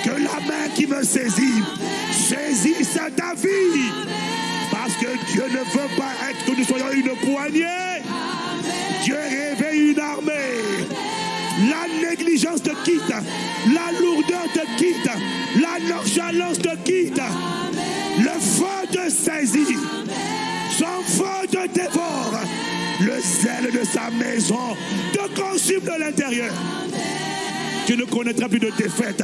Que la main qui me saisit saisisse ta vie parce que Dieu ne veut pas être que nous soyons une poignée. Dieu réveille une armée. La négligence te quitte. La lourdeur te quitte. La nonchalance te quitte. Le feu te saisit. Son feu te dévore. Le zèle de sa maison te consume de l'intérieur. Tu ne connaîtras plus de défaite.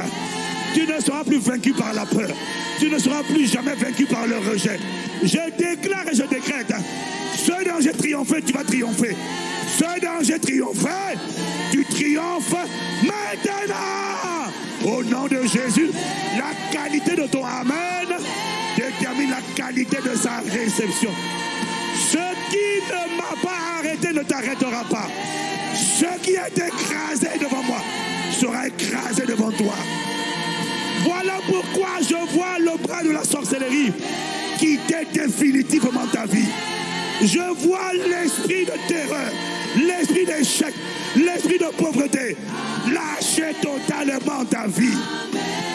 Tu ne seras plus vaincu par la peur. Tu ne seras plus jamais vaincu par le rejet. Je déclare et je décrète. Ce dont j'ai triomphé, tu vas triompher. Ce dont j'ai triomphé, tu triomphes maintenant. Au nom de Jésus, la qualité de ton Amen détermine la qualité de sa réception. Ce qui ne m'a pas arrêté ne t'arrêtera pas. Ce qui est écrasé devant moi sera écrasé devant toi. Voilà pourquoi je vois le bras de la sorcellerie quitter définitivement ta vie. Je vois l'esprit de terreur, l'esprit d'échec, l'esprit de pauvreté lâcher totalement ta vie.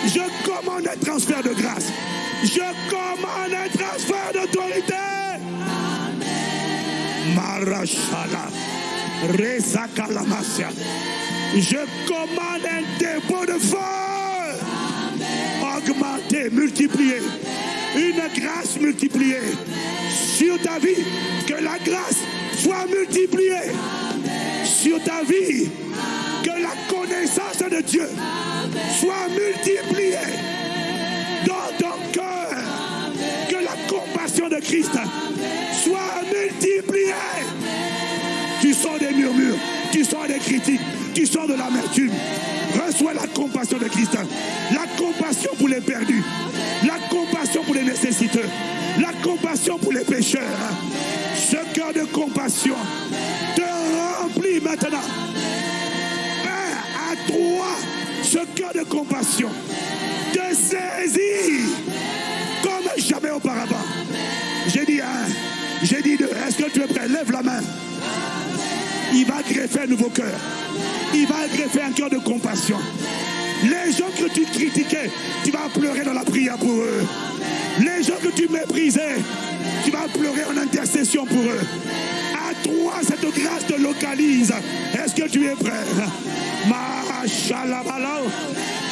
Je commande un transfert de grâce. Je commande un transfert d'autorité. Marashala, Je commande un dépôt de feu. Augmenter, multiplier une grâce multipliée sur ta vie. Que la grâce soit multipliée sur ta vie. Que la connaissance de Dieu soit multipliée dans ton cœur. Que la compassion de Christ critiques, tu sors de l'amertume. Reçois la compassion de Christ. La compassion pour les perdus. La compassion pour les nécessiteux. La compassion pour les pécheurs. Ce cœur de compassion te remplit maintenant. Un à toi, ce cœur de compassion te saisit comme jamais auparavant. J'ai dit un, j'ai dit deux. Est-ce que tu es prêt? Lève la main. Il va greffer un nouveau cœur. Il va greffer un cœur de compassion. Les gens que tu critiquais, tu vas pleurer dans la prière pour eux. Les gens que tu méprisais, tu vas pleurer en intercession pour eux. À toi, cette grâce te localise. Est-ce que tu es prêt?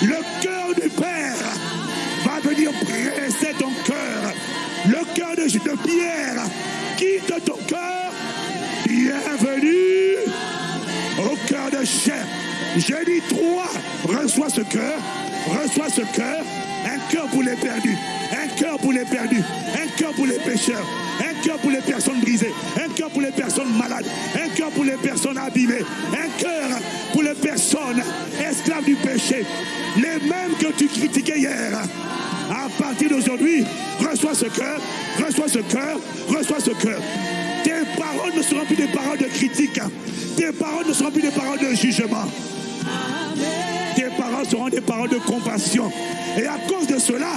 Le cœur du Père va venir presser ton cœur. Le cœur de, de Pierre quitte ton cœur. Bienvenue Je dis trois, reçois ce cœur, reçois ce cœur, un cœur pour les perdus, un cœur pour les perdus, un cœur pour les pécheurs, un cœur pour les personnes brisées, un cœur pour les personnes malades, un cœur pour les personnes abîmées, un cœur pour les personnes esclaves du péché, les mêmes que tu critiquais hier. À partir d'aujourd'hui, reçois ce cœur, reçois ce cœur, reçois ce cœur. Paroles ne seront plus des paroles de critique. Tes paroles ne seront plus des paroles de jugement. Tes paroles seront des paroles de compassion. Et à cause de cela,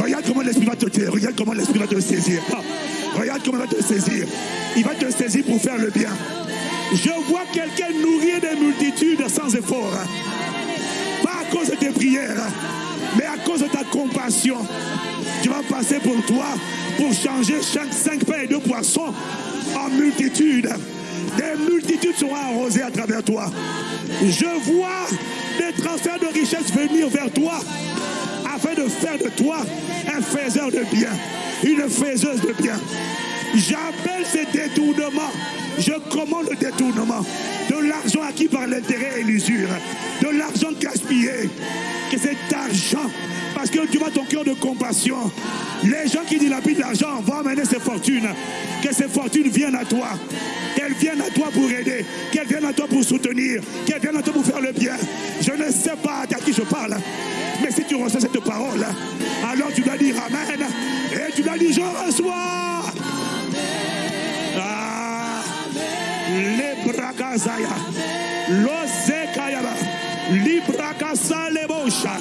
regarde comment l'Esprit va te regarde comment l'Esprit va te saisir. Ah, regarde comment il va te saisir. Il va te saisir pour faire le bien. Je vois quelqu'un nourrir des multitudes sans effort. Pas à cause de tes prières, mais à cause de ta compassion. Tu vas passer pour toi pour changer chaque cinq pains et deux poissons en multitude. Des multitudes seront arrosées à travers toi. Je vois des transferts de richesses venir vers toi afin de faire de toi un faiseur de bien, une faiseuse de bien. J'appelle ces détournements. Je commande le détournement de l'argent acquis par l'intérêt et l'usure, de l'argent gaspillé. Que cet argent, parce que tu vois ton cœur de compassion, les gens qui dilapident l'argent vont amener ces fortunes. Que ces fortunes viennent à toi. Qu'elles viennent à toi pour aider. Qu'elles viennent à toi pour soutenir. Qu'elles viennent à toi pour faire le bien. Je ne sais pas à qui je parle. Mais si tu reçois cette parole, alors tu dois dire Amen. Et tu dois dire Je reçois. Lebosha.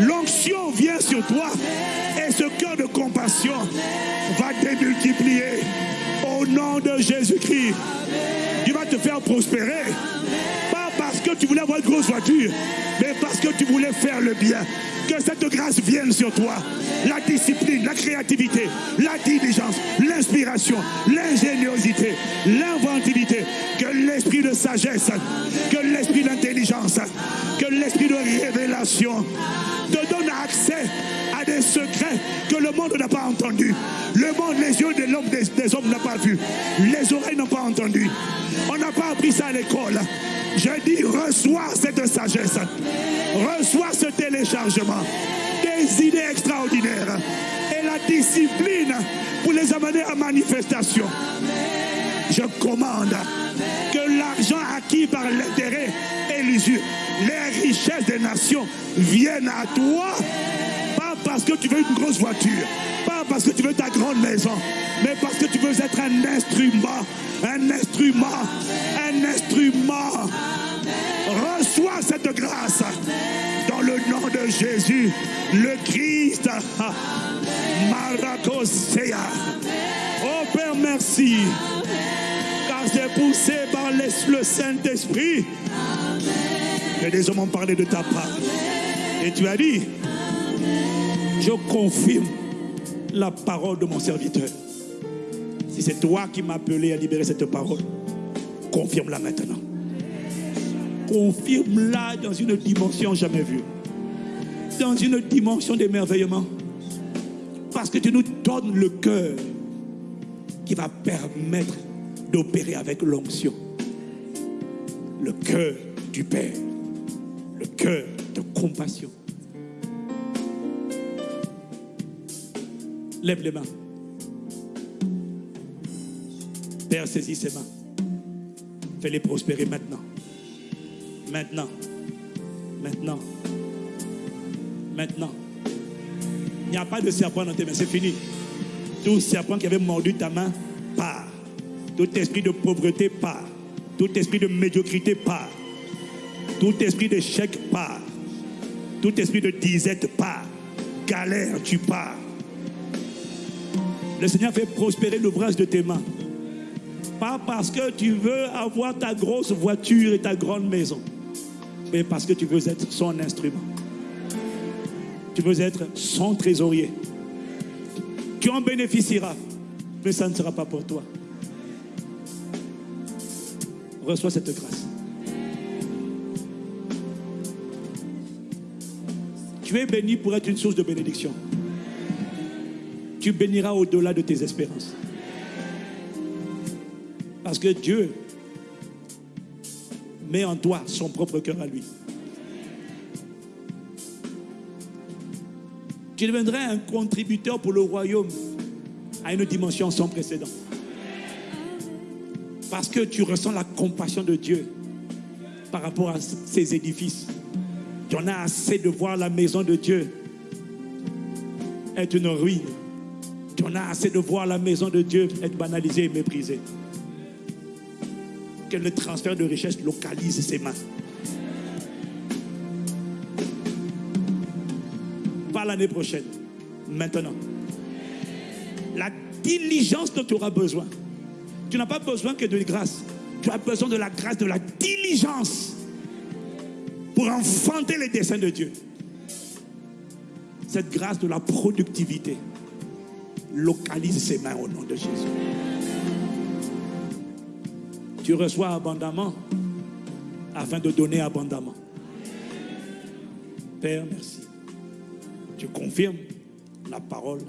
L'onction vient sur toi et ce cœur de compassion va démultiplier au nom de Jésus-Christ. Tu vas te faire prospérer. Pas parce que tu voulais avoir une grosse voiture, mais parce que tu voulais faire le bien. Que cette grâce vienne sur toi. La discipline, la créativité, la diligence, l'inspiration, l'ingéniosité, l'inventivité. Que l'esprit de sagesse, que l'esprit d'intelligence, que l'esprit de révélation te donne accès des secrets que le monde n'a pas entendus. Le monde, les yeux des hommes n'ont pas vu. Les oreilles n'ont pas entendu. On n'a pas appris ça à l'école. Je dis, reçois cette sagesse. Reçois ce téléchargement. Des idées extraordinaires. Et la discipline pour les amener à manifestation. Je commande que l'argent acquis par l'intérêt et l'usure, les richesses des nations viennent à toi. Pas parce que tu veux une grosse voiture, pas parce que tu veux ta grande maison, mais parce que tu veux être un instrument, un instrument, un instrument. Reçois cette grâce dans le nom de Jésus, le Christ. Maracosea. Oh Père, merci. Car c'est poussé par le Saint-Esprit que des hommes ont parlé de ta part. Et tu as dit, je confirme la parole de mon serviteur. Si c'est toi qui m'as appelé à libérer cette parole, confirme-la maintenant. Confirme-la dans une dimension jamais vue. Dans une dimension d'émerveillement. Parce que tu nous donnes le cœur qui va permettre d'opérer avec l'onction. Le cœur du Père. Le cœur de compassion. Lève les mains. Père, saisis ses mains. Fais-les prospérer maintenant. Maintenant. Maintenant. Maintenant. Il n'y a pas de serpent dans tes mains, c'est fini. Tout serpent qui avait mordu ta main, part. Tout esprit de pauvreté, part. Tout esprit de médiocrité, part. Tout esprit d'échec, part. Tout esprit de disette, part. Galère, tu pars. Le Seigneur fait prospérer l'ouvrage de tes mains. Pas parce que tu veux avoir ta grosse voiture et ta grande maison, mais parce que tu veux être son instrument. Tu veux être son trésorier. Tu en bénéficieras, mais ça ne sera pas pour toi. Reçois cette grâce. Tu es béni pour être une source de bénédiction. Tu béniras au-delà de tes espérances. Parce que Dieu met en toi son propre cœur à lui. Tu deviendrais un contributeur pour le royaume à une dimension sans précédent. Parce que tu ressens la compassion de Dieu par rapport à ces édifices. Tu en as assez de voir la maison de Dieu être une ruine. Tu en as assez de voir la maison de Dieu être banalisée et méprisée. Que le transfert de richesse localise ses mains. Pas l'année prochaine, maintenant. La diligence dont tu auras besoin. Tu n'as pas besoin que de grâce. Tu as besoin de la grâce, de la diligence pour enfanter les desseins de Dieu. Cette grâce de la productivité localise ses mains au nom de Jésus. Tu reçois abondamment afin de donner abondamment. Père, merci. Tu confirmes la parole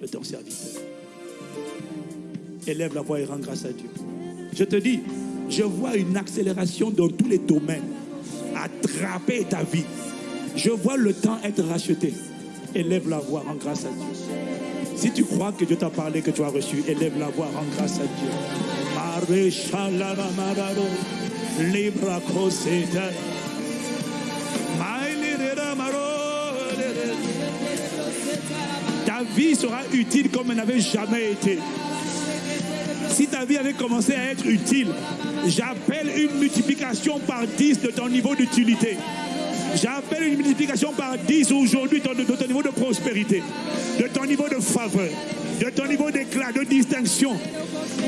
de ton serviteur. Élève la voix et rends grâce à Dieu. Je te dis, je vois une accélération dans tous les domaines. Attraper ta vie. Je vois le temps être racheté. Élève la voix, rends grâce à Dieu. Si tu crois que Dieu t'a parlé, que tu as reçu, élève la voix, rends grâce à Dieu. Ta vie sera utile comme elle n'avait jamais été. Si ta vie avait commencé à être utile, j'appelle une multiplication par 10 de ton niveau d'utilité. J'appelle une multiplication par 10 aujourd'hui de ton niveau de prospérité, de ton niveau de faveur, de ton niveau d'éclat, de distinction.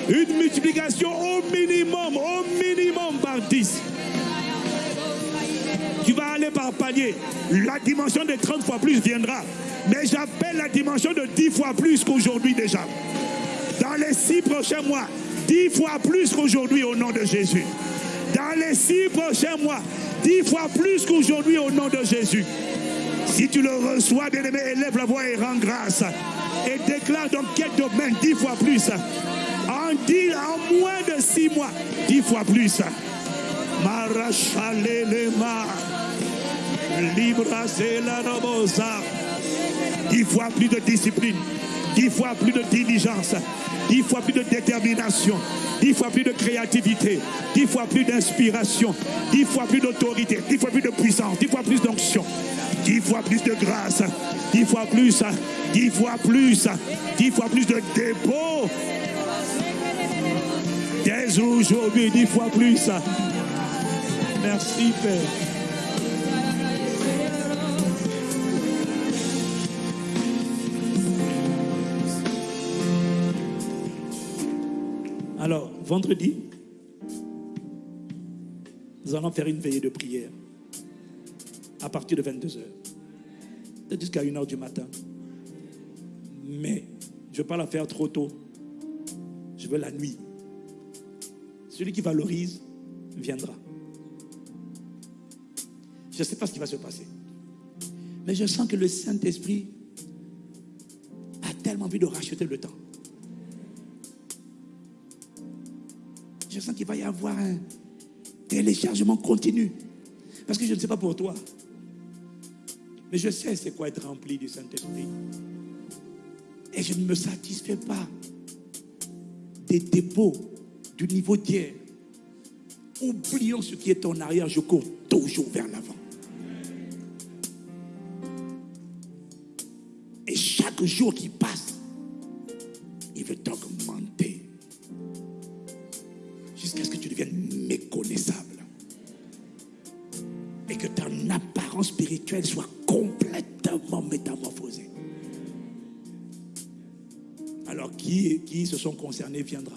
Une multiplication au minimum, au minimum par 10. Tu vas aller par palier. La dimension de 30 fois plus viendra. Mais j'appelle la dimension de 10 fois plus qu'aujourd'hui déjà. Dans les 6 prochains mois, 10 fois plus qu'aujourd'hui au nom de Jésus. Dans les 6 prochains mois, dix fois plus qu'aujourd'hui au nom de Jésus. Si tu le reçois, bien-aimé, élève la voix et rends grâce. Et déclare dans quel domaine dix fois plus. En, dix, en moins de six mois, dix fois plus. Marachalelema. Libra la robosa. Dix fois plus de discipline. Dix fois plus de diligence. Dix fois plus de détermination dix fois plus de créativité, dix fois plus d'inspiration, dix fois plus d'autorité, dix fois plus de puissance, dix fois plus d'onction, dix fois plus de grâce, dix fois plus, dix fois plus, dix fois plus de dépôt. Dès aujourd'hui, dix fois plus. Merci Père. Vendredi, nous allons faire une veillée de prière à partir de 22h. Peut-être jusqu'à 1h du matin. Mais je ne veux pas la faire trop tôt. Je veux la nuit. Celui qui valorise viendra. Je ne sais pas ce qui va se passer. Mais je sens que le Saint-Esprit a tellement envie de racheter le temps. Je sens qu'il va y avoir un téléchargement continu. Parce que je ne sais pas pour toi. Mais je sais c'est quoi être rempli du Saint-Esprit. Et je ne me satisfais pas des dépôts du niveau d'hier. Oublions ce qui est en arrière, je cours toujours vers l'avant. Et chaque jour qui passe, il veut t'augmenter soit complètement métamorphosée. Alors qui, qui se sont concernés viendra.